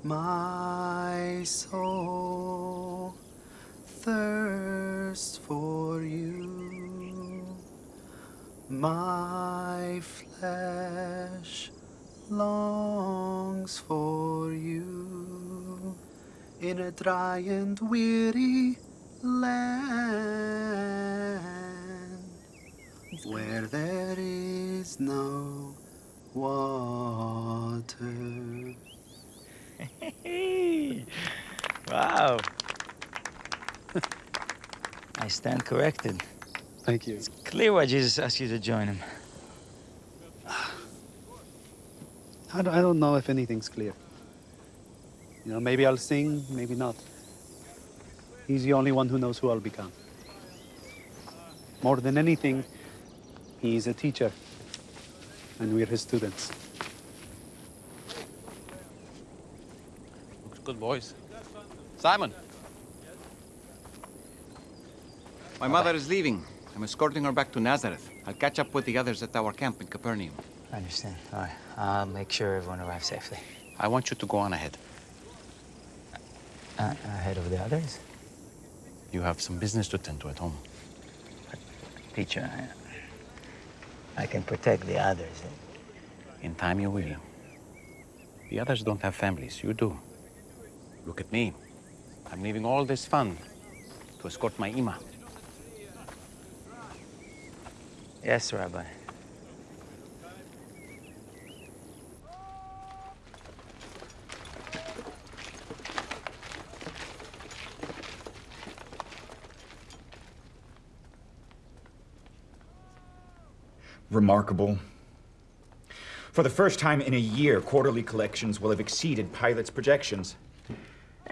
My soul thirsts for you. My flesh longs for you in a dry and weary land where there is no water. [laughs] wow. [laughs] I stand corrected. Thank you. It's clear why Jesus asked you to join him. I don't, I don't know if anything's clear. You know, maybe I'll sing, maybe not. He's the only one who knows who I'll become. More than anything, he's a teacher, and we're his students. Good, boys. Simon. My mother is leaving. I'm escorting her back to Nazareth. I'll catch up with the others at our camp in Capernaum. I understand. All right. I'll make sure everyone arrives safely. I want you to go on ahead. Uh, ahead of the others? You have some business to tend to at home. Teacher, I, I can protect the others. In time you will. The others don't have families. You do. Look at me. I'm leaving all this fun to escort my Ima. Yes, Rabbi. Remarkable. For the first time in a year, quarterly collections will have exceeded Pilate's projections.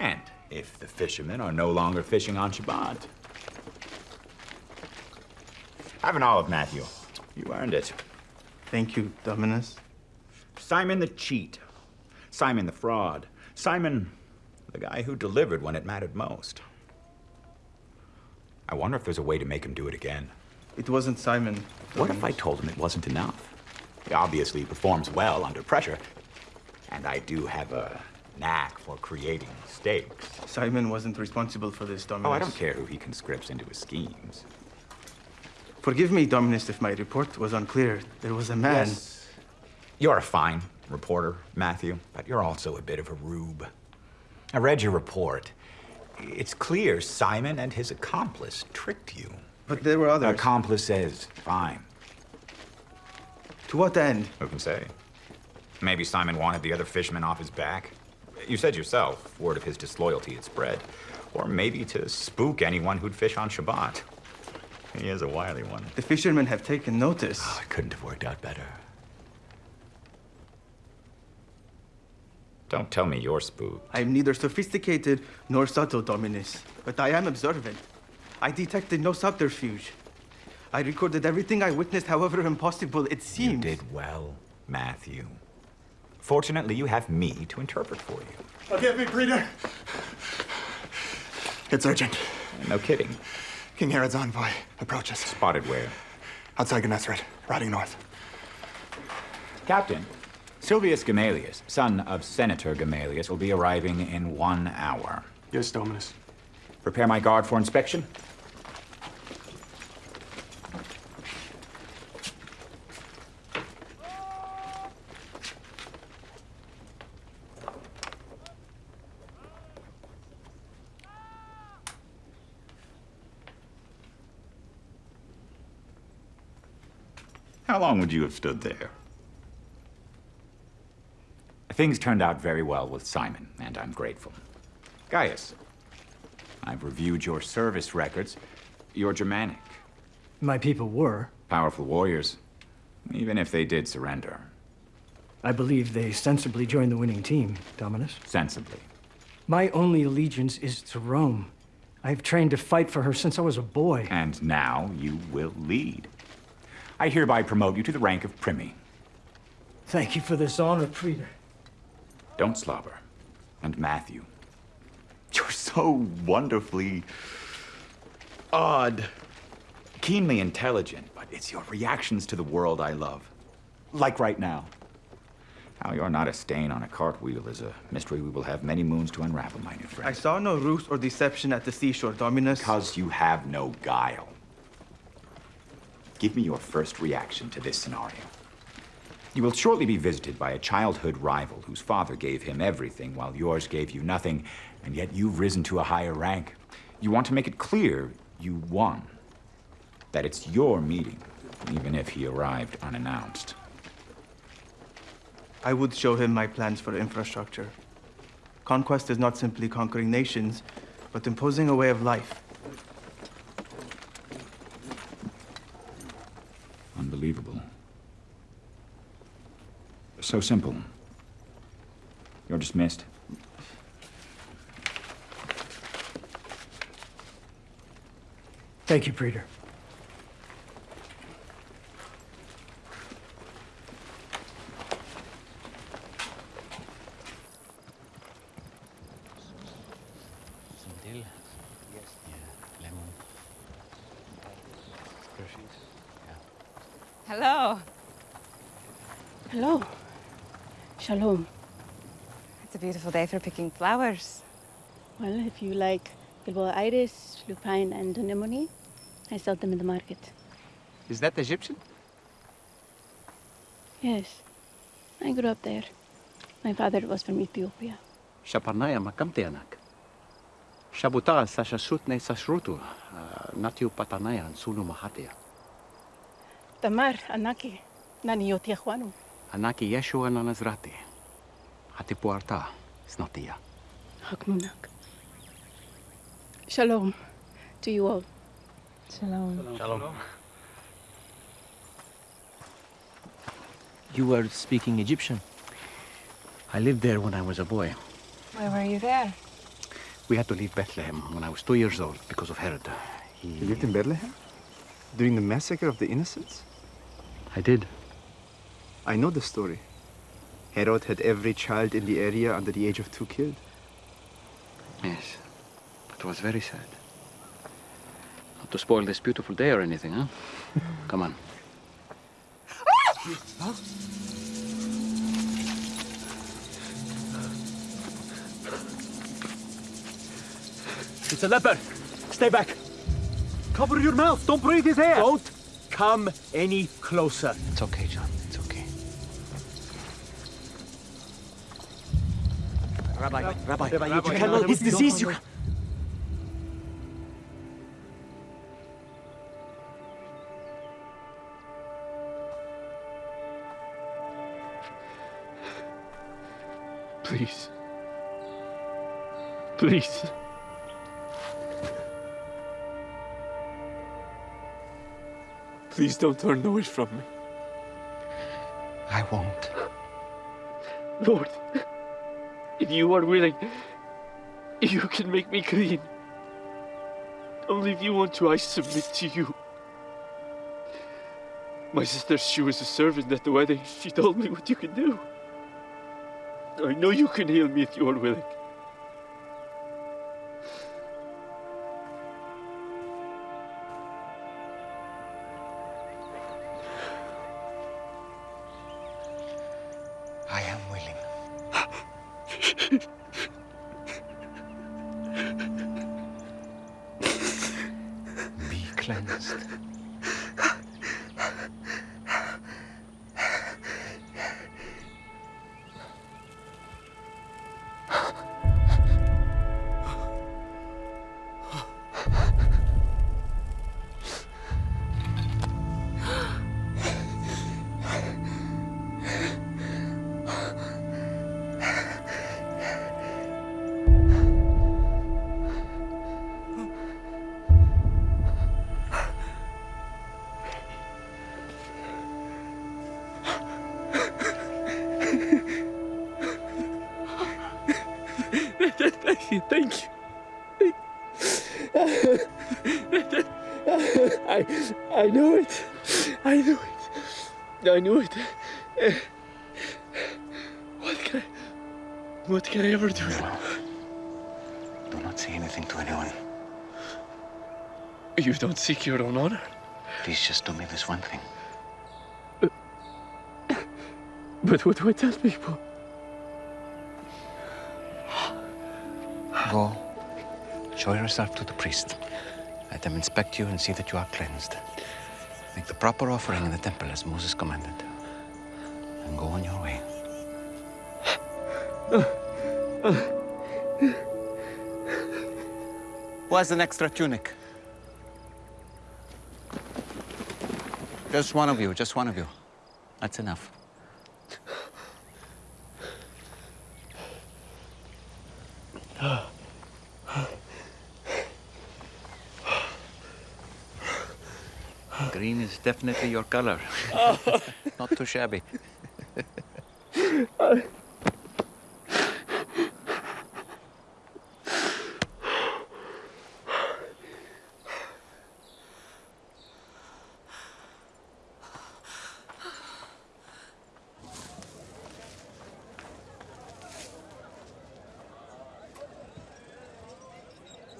And if the fishermen are no longer fishing on Shabbat. Have an olive, Matthew. You earned it. Thank you, Dominus. Simon the cheat. Simon the fraud. Simon, the guy who delivered when it mattered most. I wonder if there's a way to make him do it again. It wasn't Simon. What if I told him it wasn't enough? He obviously performs well under pressure. And I do have a knack for creating stakes. Simon wasn't responsible for this, Dominus. Oh, I don't care who he conscripts into his schemes. Forgive me, Dominus, if my report was unclear. There was a man. Yes. You're a fine reporter, Matthew, but you're also a bit of a rube. I read your report. It's clear Simon and his accomplice tricked you. But there were others. Accomplices, fine. To what end? Who can say? Maybe Simon wanted the other fishermen off his back. You said yourself, word of his disloyalty had spread. Or maybe to spook anyone who'd fish on Shabbat. He is a wily one. The fishermen have taken notice. Oh, it couldn't have worked out better. Don't tell me you're spooked. I am neither sophisticated nor subtle, Dominus, but I am observant. I detected no subterfuge. I recorded everything I witnessed, however impossible it seemed. You did well, Matthew. Fortunately, you have me to interpret for you. Forgive me, Praetor. It's urgent. No kidding. King Herod's envoy approaches. Spotted where? Outside Gennesaret, riding north. Captain, Silvius Gamalius, son of Senator Gamalius, will be arriving in one hour. Yes, Dominus. Prepare my guard for inspection. How long would you have stood there? Things turned out very well with Simon, and I'm grateful. Gaius, I've reviewed your service records. You're Germanic. My people were. Powerful warriors, even if they did surrender. I believe they sensibly joined the winning team, Dominus. Sensibly. My only allegiance is to Rome. I've trained to fight for her since I was a boy. And now you will lead. I hereby promote you to the rank of Primi. Thank you for this honor, Praetor. Don't slobber. And Matthew. You're so wonderfully odd. Keenly intelligent, but it's your reactions to the world I love. Like right now. How you're not a stain on a cartwheel is a mystery we will have many moons to unravel, my new friend. I saw no ruse or deception at the seashore, Dominus. Because you have no guile. Give me your first reaction to this scenario. You will shortly be visited by a childhood rival whose father gave him everything while yours gave you nothing, and yet you've risen to a higher rank. You want to make it clear you won. That it's your meeting, even if he arrived unannounced. I would show him my plans for infrastructure. Conquest is not simply conquering nations, but imposing a way of life. So simple. You're dismissed. Thank you, Praetor. Some dill? Yes. Yeah, lemon. Groceries? Yeah. Hello. Hello. Shalom. It's a beautiful day for picking flowers. Well, if you like Gilboa iris, lupine, and anemone, I sell them in the market. Is that Egyptian? Yes. I grew up there. My father was from Ethiopia. Shaparnaya makamteanak. Shabuta sashasutne sashrutu. Uh, Natiu patanaya sunu mahatia. Tamar, Anaki, Nani Yotiahuanu. Anaki Yeshua nanazrati. Hatipuarta snatia. Uh, Hakmunak. Shalom to you all. Shalom. Shalom. You were speaking Egyptian. I lived there when I was a boy. Why were you there? We had to leave Bethlehem when I was two years old because of Herod. He... You lived in Bethlehem? During the massacre of the innocents? I did. I know the story. Herod had every child in the area under the age of two killed. Yes. It was very sad. Not to spoil this beautiful day or anything, huh? [laughs] Come on. Huh? It's a leper. Stay back. Cover your mouth. Don't breathe his air. Don't come any closer. It's okay, John. It's okay. Rabbi, Rabbi, Rabbi, you you cannot- His disease, you... Please. Please. Please don't turn Noise from me. I won't. Lord, if you are willing, you can make me clean. Only if you want to, I submit to you. My sister, she was a servant at the wedding. She told me what you can do. I know you can heal me if you are willing. I knew it. What can I, what can I ever do? Do not say anything to anyone. You don't seek your own honor. Please just do me this one thing. But what do I tell people? Go. Show yourself to the priest. Let them inspect you and see that you are cleansed. Make the proper offering in the temple as Moses commanded. And go on your way. Who has an extra tunic? Just one of you, just one of you. That's enough. Green is definitely your color. Oh. [laughs] Not too shabby. [laughs]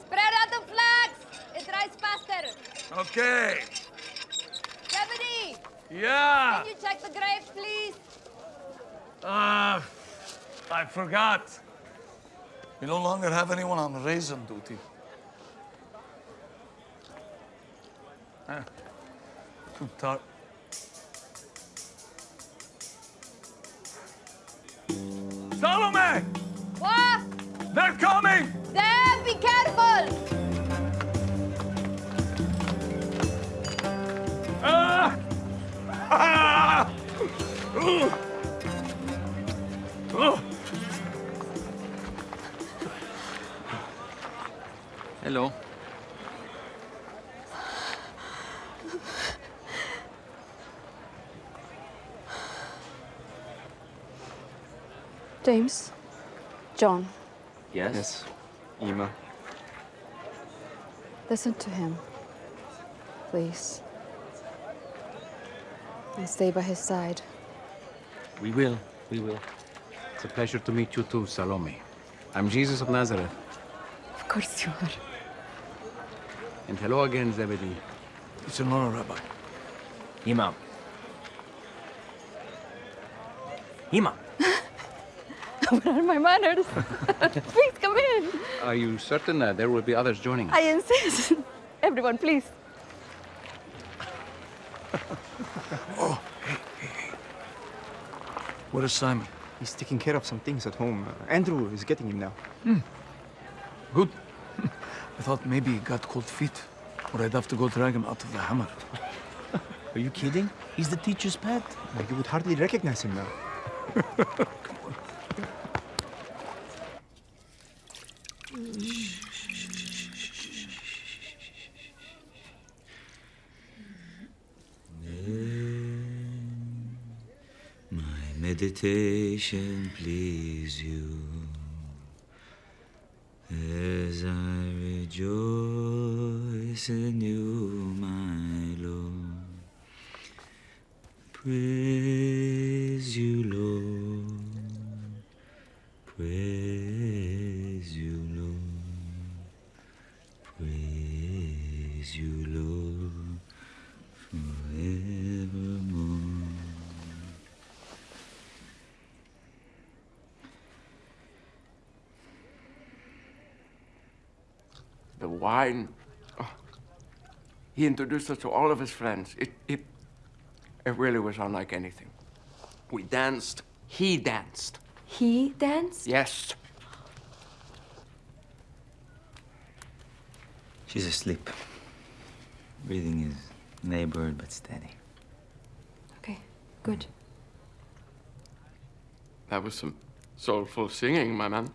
Spread out the flags! It dries faster. Okay. Deputy! Yeah. Can you check the graves, please? Uh, I forgot. We no longer have anyone on raisin duty. Ah, too James. John. Yes? Yes. Ima. Listen to him. Please. And stay by his side. We will. We will. It's a pleasure to meet you too, Salome. I'm Jesus of Nazareth. Of course you are. And hello again, Zebedee. It's an honor, Rabbi. Imam. Imam. What are my manners? [laughs] please come in. Are you certain that there will be others joining us? I insist. [laughs] Everyone, please. [laughs] Oh, hey, hey, hey. Where is Simon? He's taking care of some things at home. Uh, Andrew is getting him now. Hmm. Good. I thought maybe he got cold feet, or I'd have to go drag him out of the hammer. Are you kidding? He's the teacher's pet. You would hardly recognize him now. My meditation please you as I rejoice listen you, my Lord you, Lord. Praise you, Lord. Praise you, Lord, forevermore. The wine. Oh. He introduced us to all of his friends. It, it, it really was unlike anything. We danced. He danced. He danced? Yes. She's asleep. Breathing is labored but steady. Okay, good. That was some soulful singing, my man.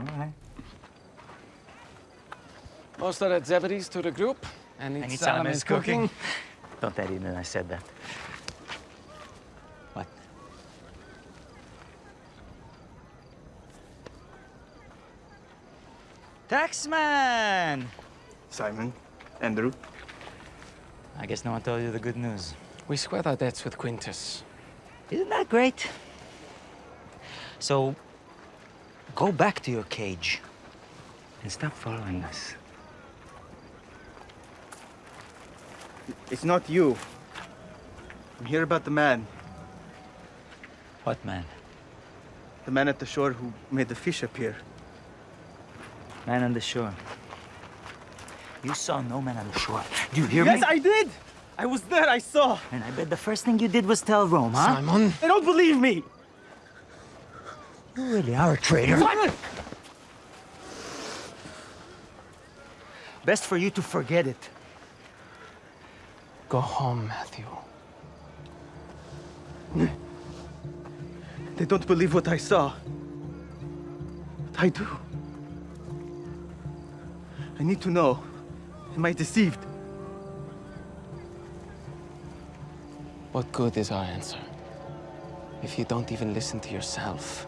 All right. Most of the Zebedees to the group. And I it's need Salome's um, cooking. [laughs] Don't tell Eden I said that. What? Taxman! Simon, Andrew. I guess no one told you the good news. We squared our debts with Quintus. Isn't that great? So, go back to your cage and stop following us. It's not you. I'm here about the man. What man? The man at the shore who made the fish appear. Man on the shore. You saw no man on the shore. Do you hear yes, me? Yes, I did! I was there, I saw! And I bet the first thing you did was tell Rome, huh? Simon. They don't believe me! You really are a traitor. Simon! Best for you to forget it. Go home, Matthew. They don't believe what I saw. But I do. I need to know. Am I deceived? What good is our answer if you don't even listen to yourself?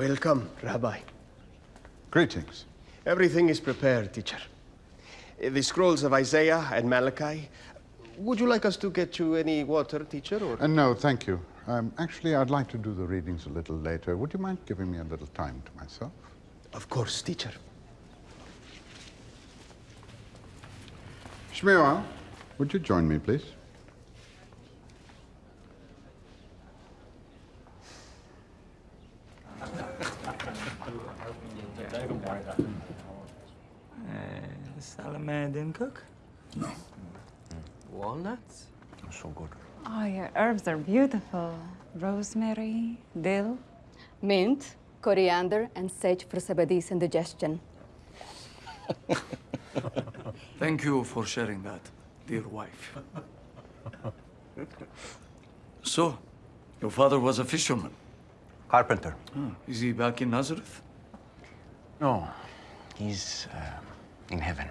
Welcome, Rabbi. Greetings. Everything is prepared, teacher. The scrolls of Isaiah and Malachi. Would you like us to get you any water, teacher? Or... Uh, no, thank you. Um, actually, I'd like to do the readings a little later. Would you mind giving me a little time to myself? Of course, teacher. Shmuel, would you join me, please? Uh, Salome didn't cook? Walnuts? So good. Oh, your herbs are beautiful. Rosemary, dill. Mint, coriander, and sage for Zebedee indigestion. [laughs] Thank you for sharing that, dear wife. [laughs] So, your father was a fisherman. Carpenter. Ah, is he back in Nazareth? No, he's uh, in heaven.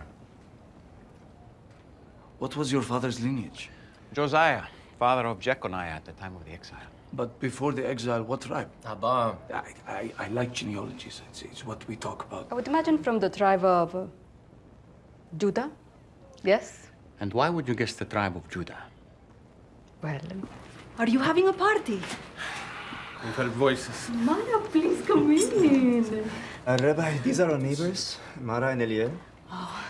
What was your father's lineage? Josiah, father of Jeconiah at the time of the exile. But before the exile, what tribe? Abba. I, I, I like genealogies. It's, it's what we talk about. I would imagine from the tribe of uh, Judah. Yes? And why would you guess the tribe of Judah? Well, are you having a party? We've heard voices. Mara, please come in. Uh, Rabbi, these are our neighbors, Mara and Eliel. Oh,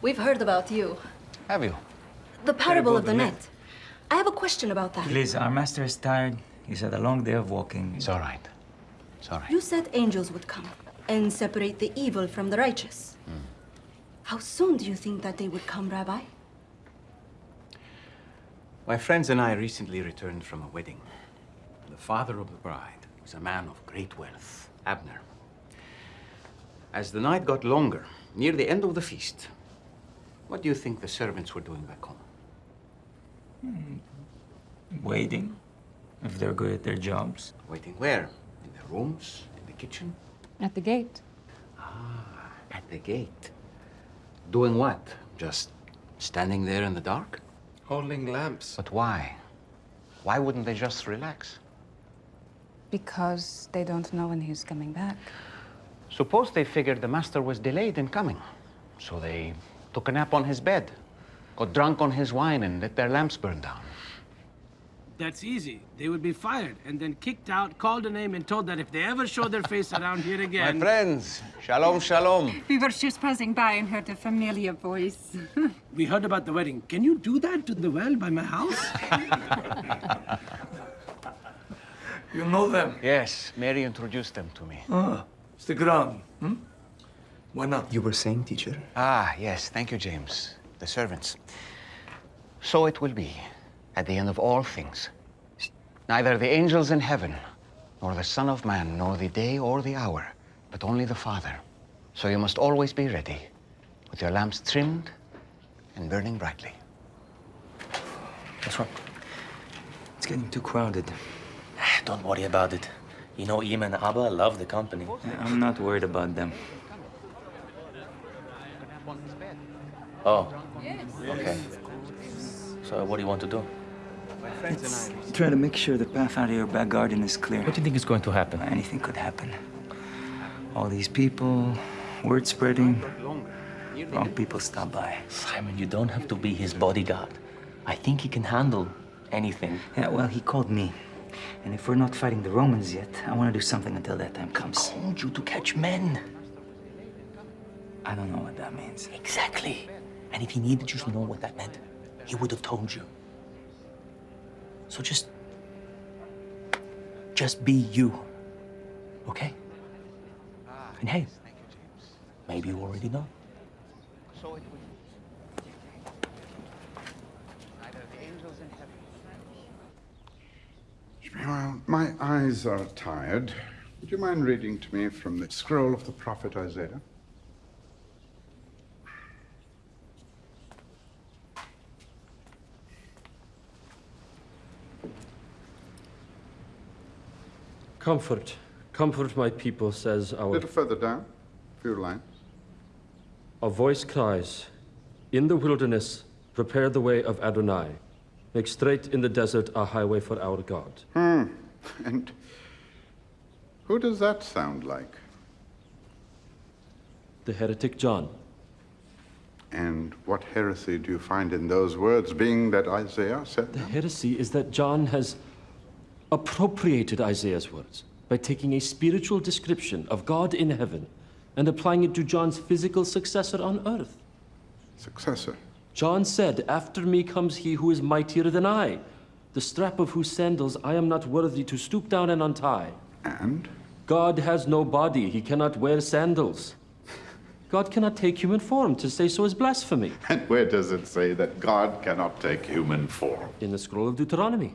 we've heard about you. Have you? The parable of the net. I have a question about that. Please, our master is tired. He's had a long day of walking. It's all right. It's all right. You said angels would come and separate the evil from the righteous. Hmm. How soon do you think that they would come, Rabbi? My friends and I recently returned from a wedding. The father of the bride was a man of great wealth, Abner. As the night got longer, near the end of the feast, what do you think the servants were doing back home? Waiting. If they're good at their jobs. Waiting where? In their rooms? In the kitchen? At the gate. Ah, at the gate. Doing what? Just standing there in the dark? Holding lamps. But why? Why wouldn't they just relax? Because they don't know when he's coming back. Suppose they figured the master was delayed in coming. So they took a nap on his bed, got drunk on his wine, and let their lamps burn down. That's easy. They would be fired and then kicked out, called a name, and told that if they ever show their face around here again. My friends, shalom, shalom. We were just passing by and heard a familiar voice. [laughs] We heard about the wedding. Can you do that to the well by my house? [laughs] You know them? Yes, Mary introduced them to me. Ah, it's the ground. Hmm? Why not? You were saying, teacher? Ah, yes, thank you, James. The servants. So it will be at the end of all things. Neither the angels in heaven, nor the Son of Man, nor the day or the hour, but only the Father. So you must always be ready, with your lamps trimmed and burning brightly. That's right. It's getting too crowded. [sighs] Don't worry about it. You know, Ima and Abba love the company. I'm not worried about them. Oh. Yes. Okay. So what do you want to do? Let's try to make sure the path out of your back garden is clear. What do you think is going to happen? Anything could happen. All these people, word spreading, wrong people stop by. Simon, you don't have to be his bodyguard. I think he can handle anything. Yeah, well, he called me. And if we're not fighting the Romans yet, I want to do something until that time comes. He called you to catch men. I don't know what that means. Exactly. And if he needed you to know what that meant, he would have told you. So just... Just be you. Okay? And hey, maybe you already know. Well, my eyes are tired. Would you mind reading to me from the scroll of the prophet Isaiah? Comfort, comfort my people, says A our. little further down, a few lines. A voice cries, In the wilderness, prepare the way of Adonai. Make straight in the desert a highway for our God. Hmm. [laughs] And who does that sound like? The heretic John. And what heresy do you find in those words, being that Isaiah said The them? heresy is that John has appropriated Isaiah's words by taking a spiritual description of God in heaven and applying it to John's physical successor on earth. Successor? John said, After me comes he who is mightier than I, the strap of whose sandals I am not worthy to stoop down and untie. And? God has no body, he cannot wear sandals. God cannot take human form. To say so is blasphemy. And where does it say that God cannot take human form? In the scroll of Deuteronomy.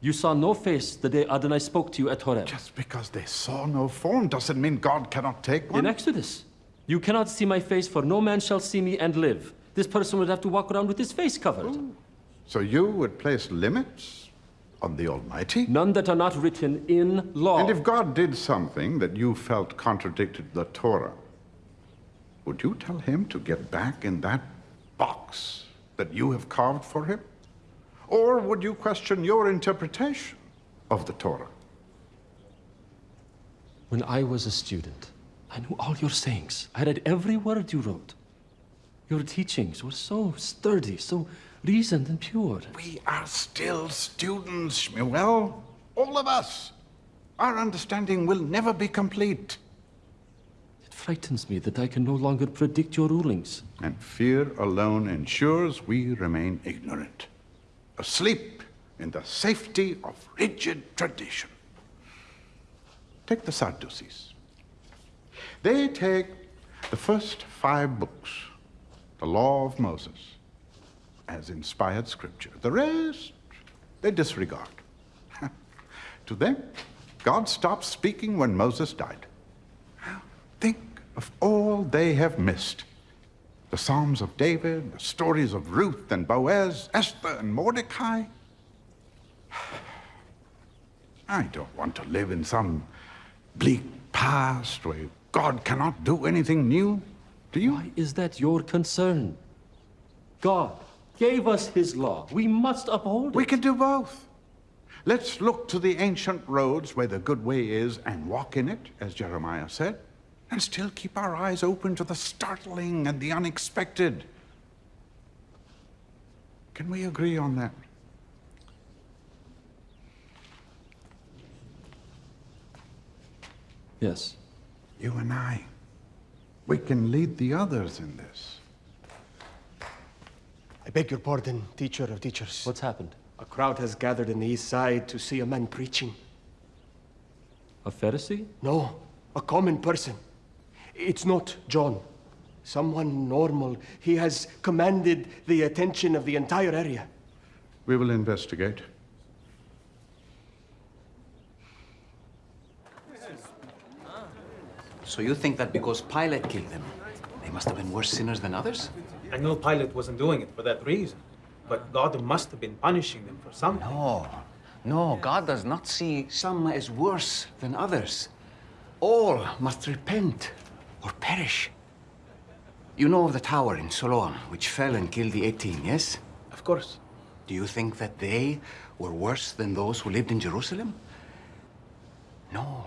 You saw no face the day Adonai spoke to you at Horeb. Just because they saw no form doesn't mean God cannot take one. In Exodus, you cannot see my face, for no man shall see me and live. This person would have to walk around with his face covered. So you would place limits on the Almighty? None that are not written in law. And if God did something that you felt contradicted the Torah, would you tell him to get back in that box that you have carved for him? Or would you question your interpretation of the Torah? When I was a student, I knew all your sayings. I read every word you wrote. Your teachings were so sturdy, so reasoned and pure. We are still students, Shmuel. All of us. Our understanding will never be complete. It frightens me that I can no longer predict your rulings. And fear alone ensures we remain ignorant, asleep in the safety of rigid tradition. Take the Sadducees. They take the first five books, the law of Moses, as inspired scripture. The rest, they disregard. [laughs] to them, God stopped speaking when Moses died. Think of all they have missed. The Psalms of David, the stories of Ruth and Boaz, Esther and Mordecai. [sighs] I don't want to live in some bleak past, where God cannot do anything new? Do you? Why is that your concern? God gave us his law. We must uphold it. We can do both. Let's look to the ancient roads where the good way is and walk in it, as Jeremiah said, and still keep our eyes open to the startling and the unexpected. Can we agree on that? Yes. You and I. We can lead the others in this. I beg your pardon, teacher of teachers. What's happened? A crowd has gathered in the east side to see a man preaching. A Pharisee? No, a common person. It's not John. Someone normal. He has commanded the attention of the entire area. We will investigate. So you think that because Pilate killed them, they must have been worse sinners than others? I know Pilate wasn't doing it for that reason, but God must have been punishing them for something. No, no, God does not see some as worse than others. All must repent or perish. You know of the tower in Siloam, which fell and killed the 18, yes? Of course. Do you think that they were worse than those who lived in Jerusalem? No.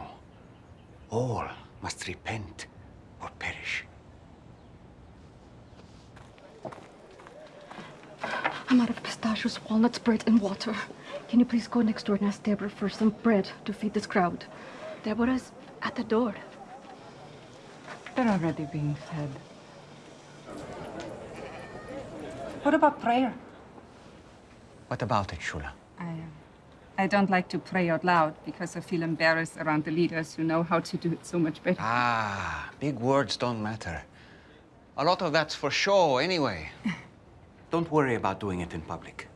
All must repent or perish. I'm out of pistachios, walnuts, bread, and water. Can you please go next door and ask Deborah for some bread to feed this crowd? Deborah's at the door. They're already being fed. What about prayer? What about it, Shula? I, uh, I don't like to pray out loud because I feel embarrassed around the leaders who know how to do it so much better. Ah, big words don't matter. A lot of that's for show anyway. [laughs] don't worry about doing it in public.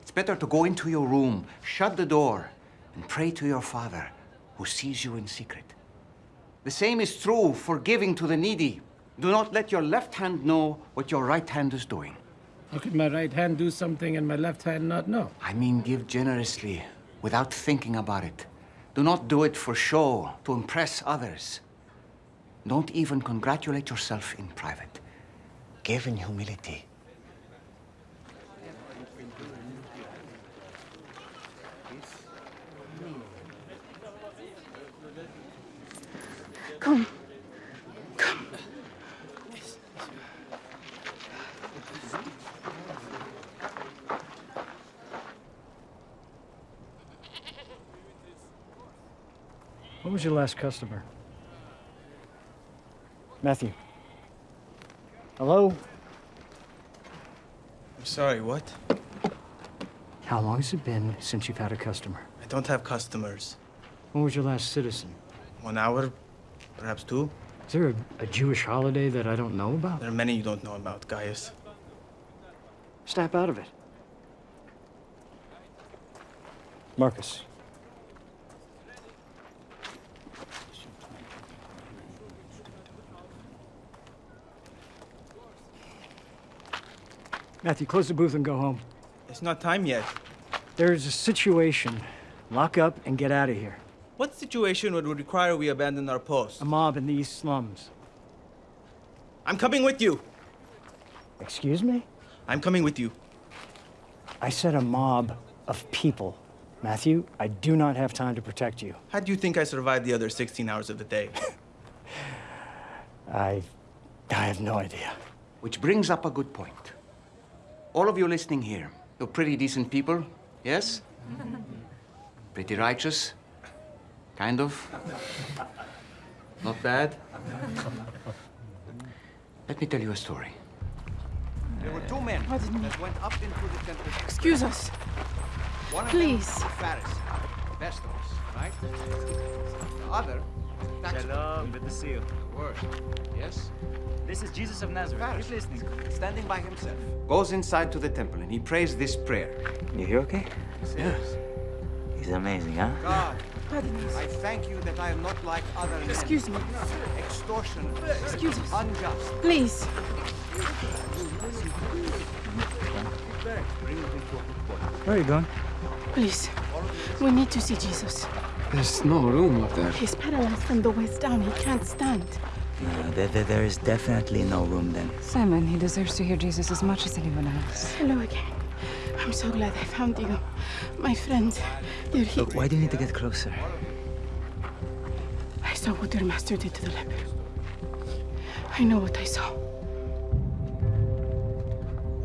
It's better to go into your room, shut the door, and pray to your Father who sees you in secret. The same is true for giving to the needy. Do not let your left hand know what your right hand is doing. How could my right hand do something and my left hand not know? I mean, give generously, without thinking about it. Do not do it for show, to impress others. Don't even congratulate yourself in private. Give in humility. Come. Come. What was your last customer? Matthew. Hello? I'm sorry, what? How long has it been since you've had a customer? I don't have customers. When was your last citizen? One hour, perhaps two. Is there a, a Jewish holiday that I don't know about? There are many you don't know about, Gaius. Snap out of it. Marcus. Matthew, close the booth and go home. It's not time yet. There's a situation. Lock up and get out of here. What situation would require we abandon our post? A mob in the East Slums. I'm coming with you. Excuse me? I'm coming with you. I said a mob of people. Matthew, I do not have time to protect you. How do you think I survived the other 16 hours of the day? [laughs] I... I have no idea. Which brings up a good point. All of you listening here, you're pretty decent people, yes? [laughs] Pretty righteous? Kind of? Not bad? Let me tell you a story. There were two men that went up into the temple. Excuse us. One of Please. them was a Pharisee, Vestos, right? The other, tax Shalom, good to see you. Word. Yes? This is Jesus of Nazareth. Keep listening. Standing by himself. Goes inside to the temple and he prays this prayer. You hear okay? Yes. He's amazing, huh? God, I thank you that I am not like other men. Excuse me. Extortion. Excuse us. Unjust. Please. Where are you going? Please. We need to see Jesus. There's no room up there. He's paralyzed from the waist down. He can't stand. No, there, there, there is definitely no room then. Simon, he deserves to hear Jesus as much as anyone else. Hello again. I'm so glad I found you. My friend, you're here. Look, why do you need to get closer? I saw what your master did to the leper. I know what I saw.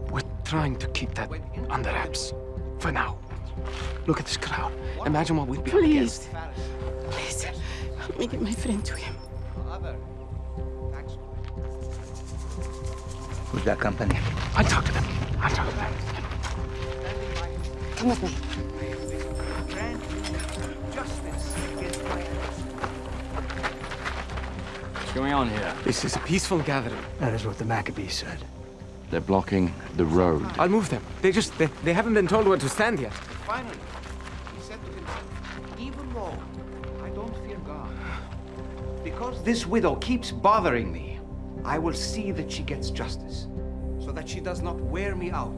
We're trying to keep that under wraps. For now. Look at this crowd. Imagine what we'd be Please. against. Please, help me get my friend to him. Who's that company? I talk to them. I talk to them. Come with me. What's going on here? This is a peaceful gathering. That is what the Maccabees said. They're blocking the road. I'll move them. They just, they, they haven't been told where to stand yet. Finally, he said to himself, even though I don't fear God, because this widow keeps bothering me, I will see that she gets justice, so that she does not wear me out.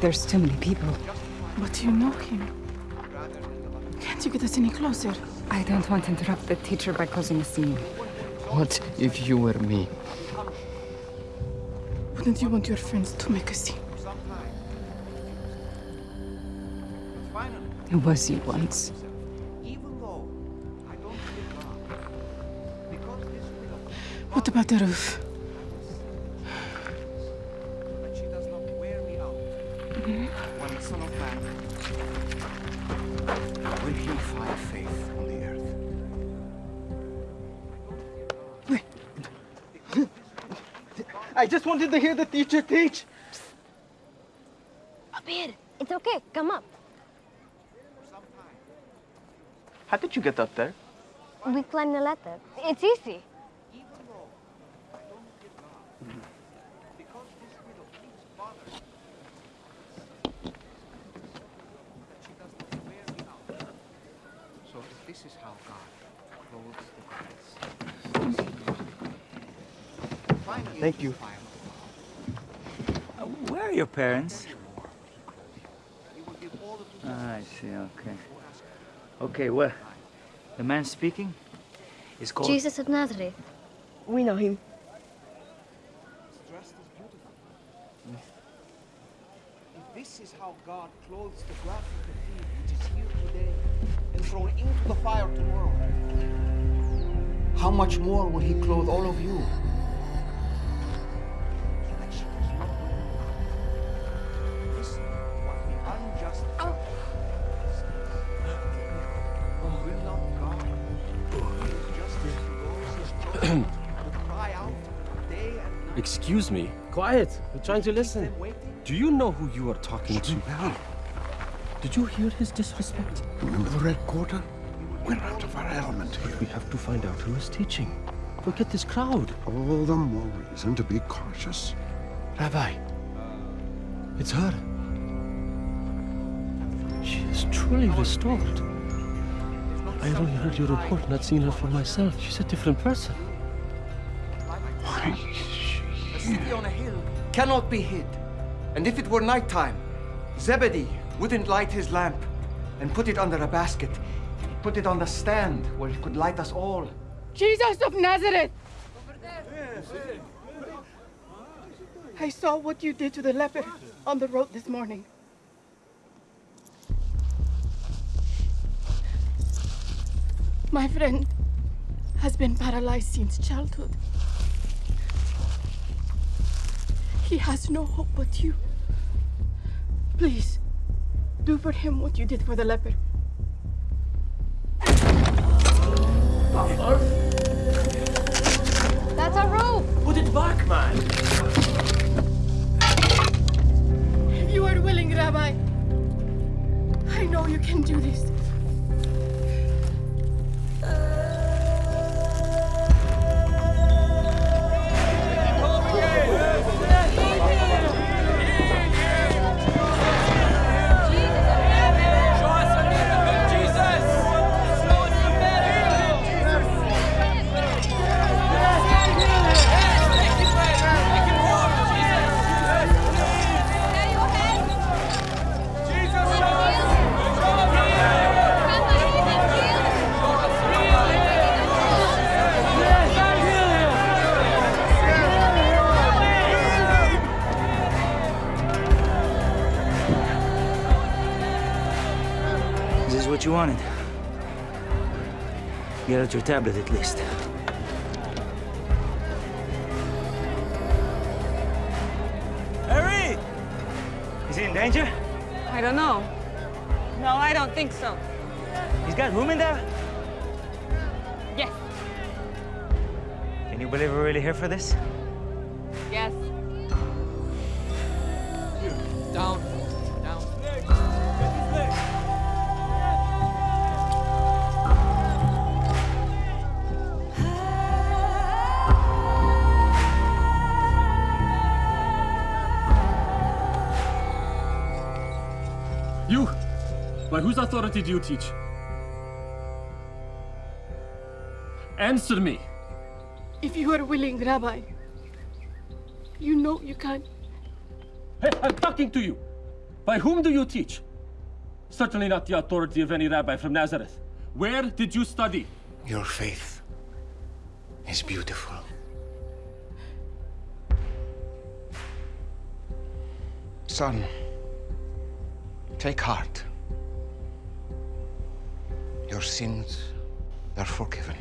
There's too many people. But you know him. Can't you get us any closer? I don't want to interrupt the teacher by causing a scene. What if you were me? Wouldn't you want your friends to make a scene? It was you once. What about the roof? When the Son of Man will he find faith on the earth. I just wanted to hear the teacher teach. Abir, it's okay. Come up. How did you get up there? We climbed the ladder. It's easy. So this is how God clothes the grass. Thank you. Uh, where are your parents? Ah, I see, okay. Okay, well, the man speaking is called... Jesus of Nazareth. We know him. Dressed as beautiful. If this is how God clothes the grass of the field, which is here today and thrown into the fire tomorrow, how much more will He clothe all of you? Excuse me. Quiet. We're trying to listen. Do you know who you are talking to? Did you hear his disrespect? Remember the Red Quarter? We're out of our element here. We have to find out who is teaching. Look at this crowd. All the more reason to be cautious. Rabbi, it's her. She is truly restored. I only heard your report, not seen her for myself. She's a different person. Why A city on a hill cannot be hid. And if it were nighttime, Zebedee wouldn't light his lamp and put it under a basket. He'd put it on the stand where it could light us all. Jesus of Nazareth! I saw what you did to the leper on the road this morning. My friend has been paralyzed since childhood. He has no hope but you. Please, do for him what you did for the leper. That's our roof. Put it back, man. If you are willing, Rabbi, I know you can do this. Get out your tablet at least. Harry! Is he in danger? I don't know. No, I don't think so. He's got room in there? Yes. Can you believe we're really here for this? Whose authority do you teach? Answer me! If you are willing, Rabbi, you know you can. Hey, I'm talking to you! By whom do you teach? Certainly not the authority of any rabbi from Nazareth. Where did you study? Your faith is beautiful. Son, take heart. Your sins are forgiven.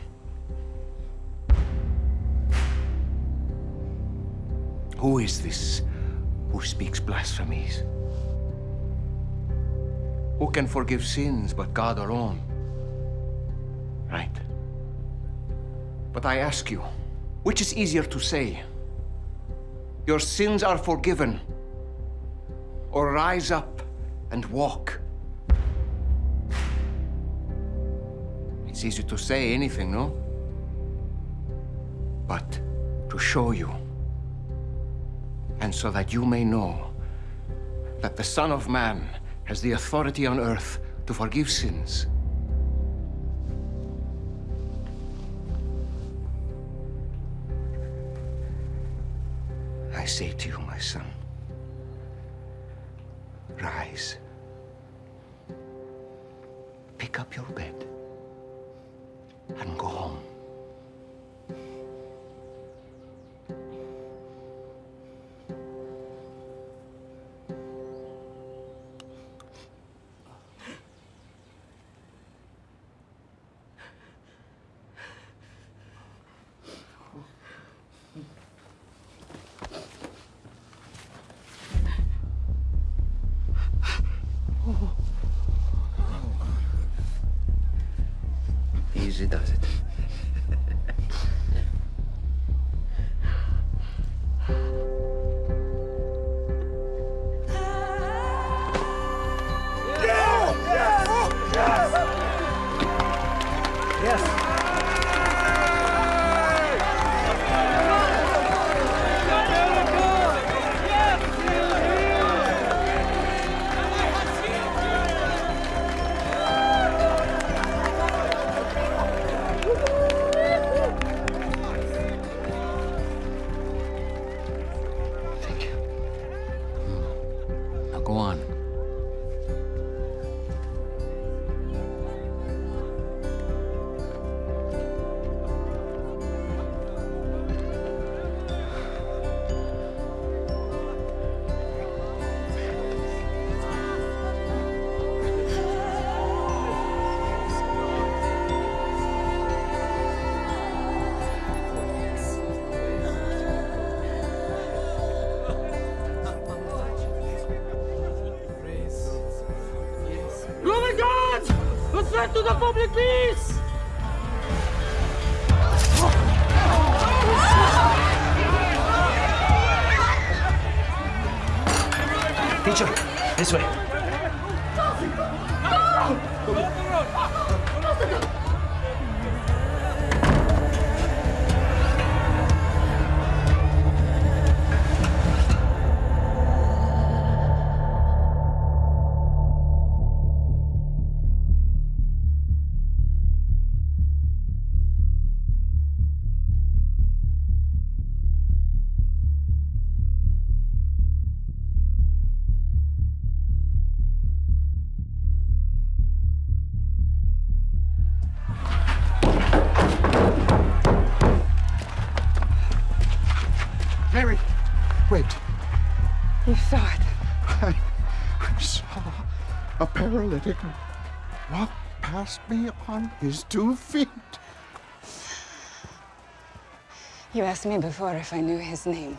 Who is this who speaks blasphemies? Who can forgive sins but God alone? Right. But I ask you, which is easier to say? Your sins are forgiven, or rise up and walk? It's easy to say anything, no? But to show you, and so that you may know that the Son of Man has the authority on earth to forgive sins. I say to you, my son, rise. Pick up your bed and go A to the public peace! Teacher, this way. You saw it. I, I saw a paralytic walked past me on his two feet. You asked me before if I knew his name.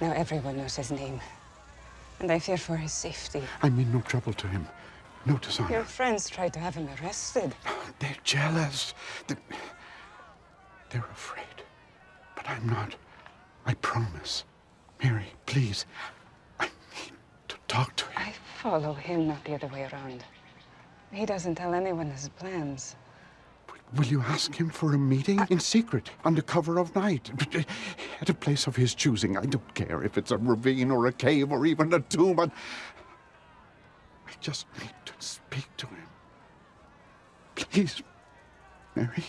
Now everyone knows his name. And I fear for his safety. I mean no trouble to him, no dishonor. Your friends tried to have him arrested. They're jealous. They're, they're afraid. But I'm not. I promise. Mary, please. I need to talk to him. I follow him, not the other way around. He doesn't tell anyone his plans. Will you ask him for a meeting in secret, under cover of night, at a place of his choosing? I don't care if it's a ravine or a cave or even a tomb. I, I just need to speak to him. Please, Mary.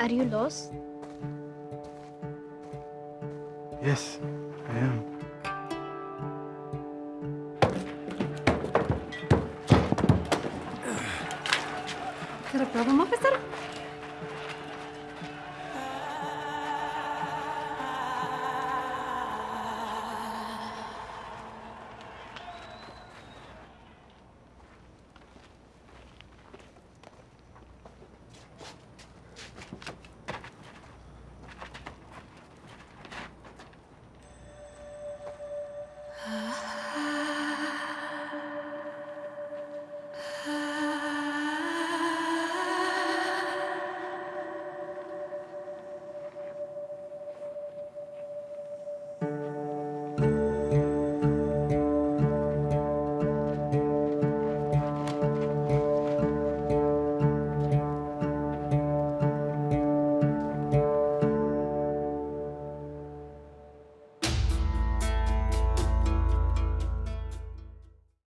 Are you lost? Yes, I am. Is there a problem, officer?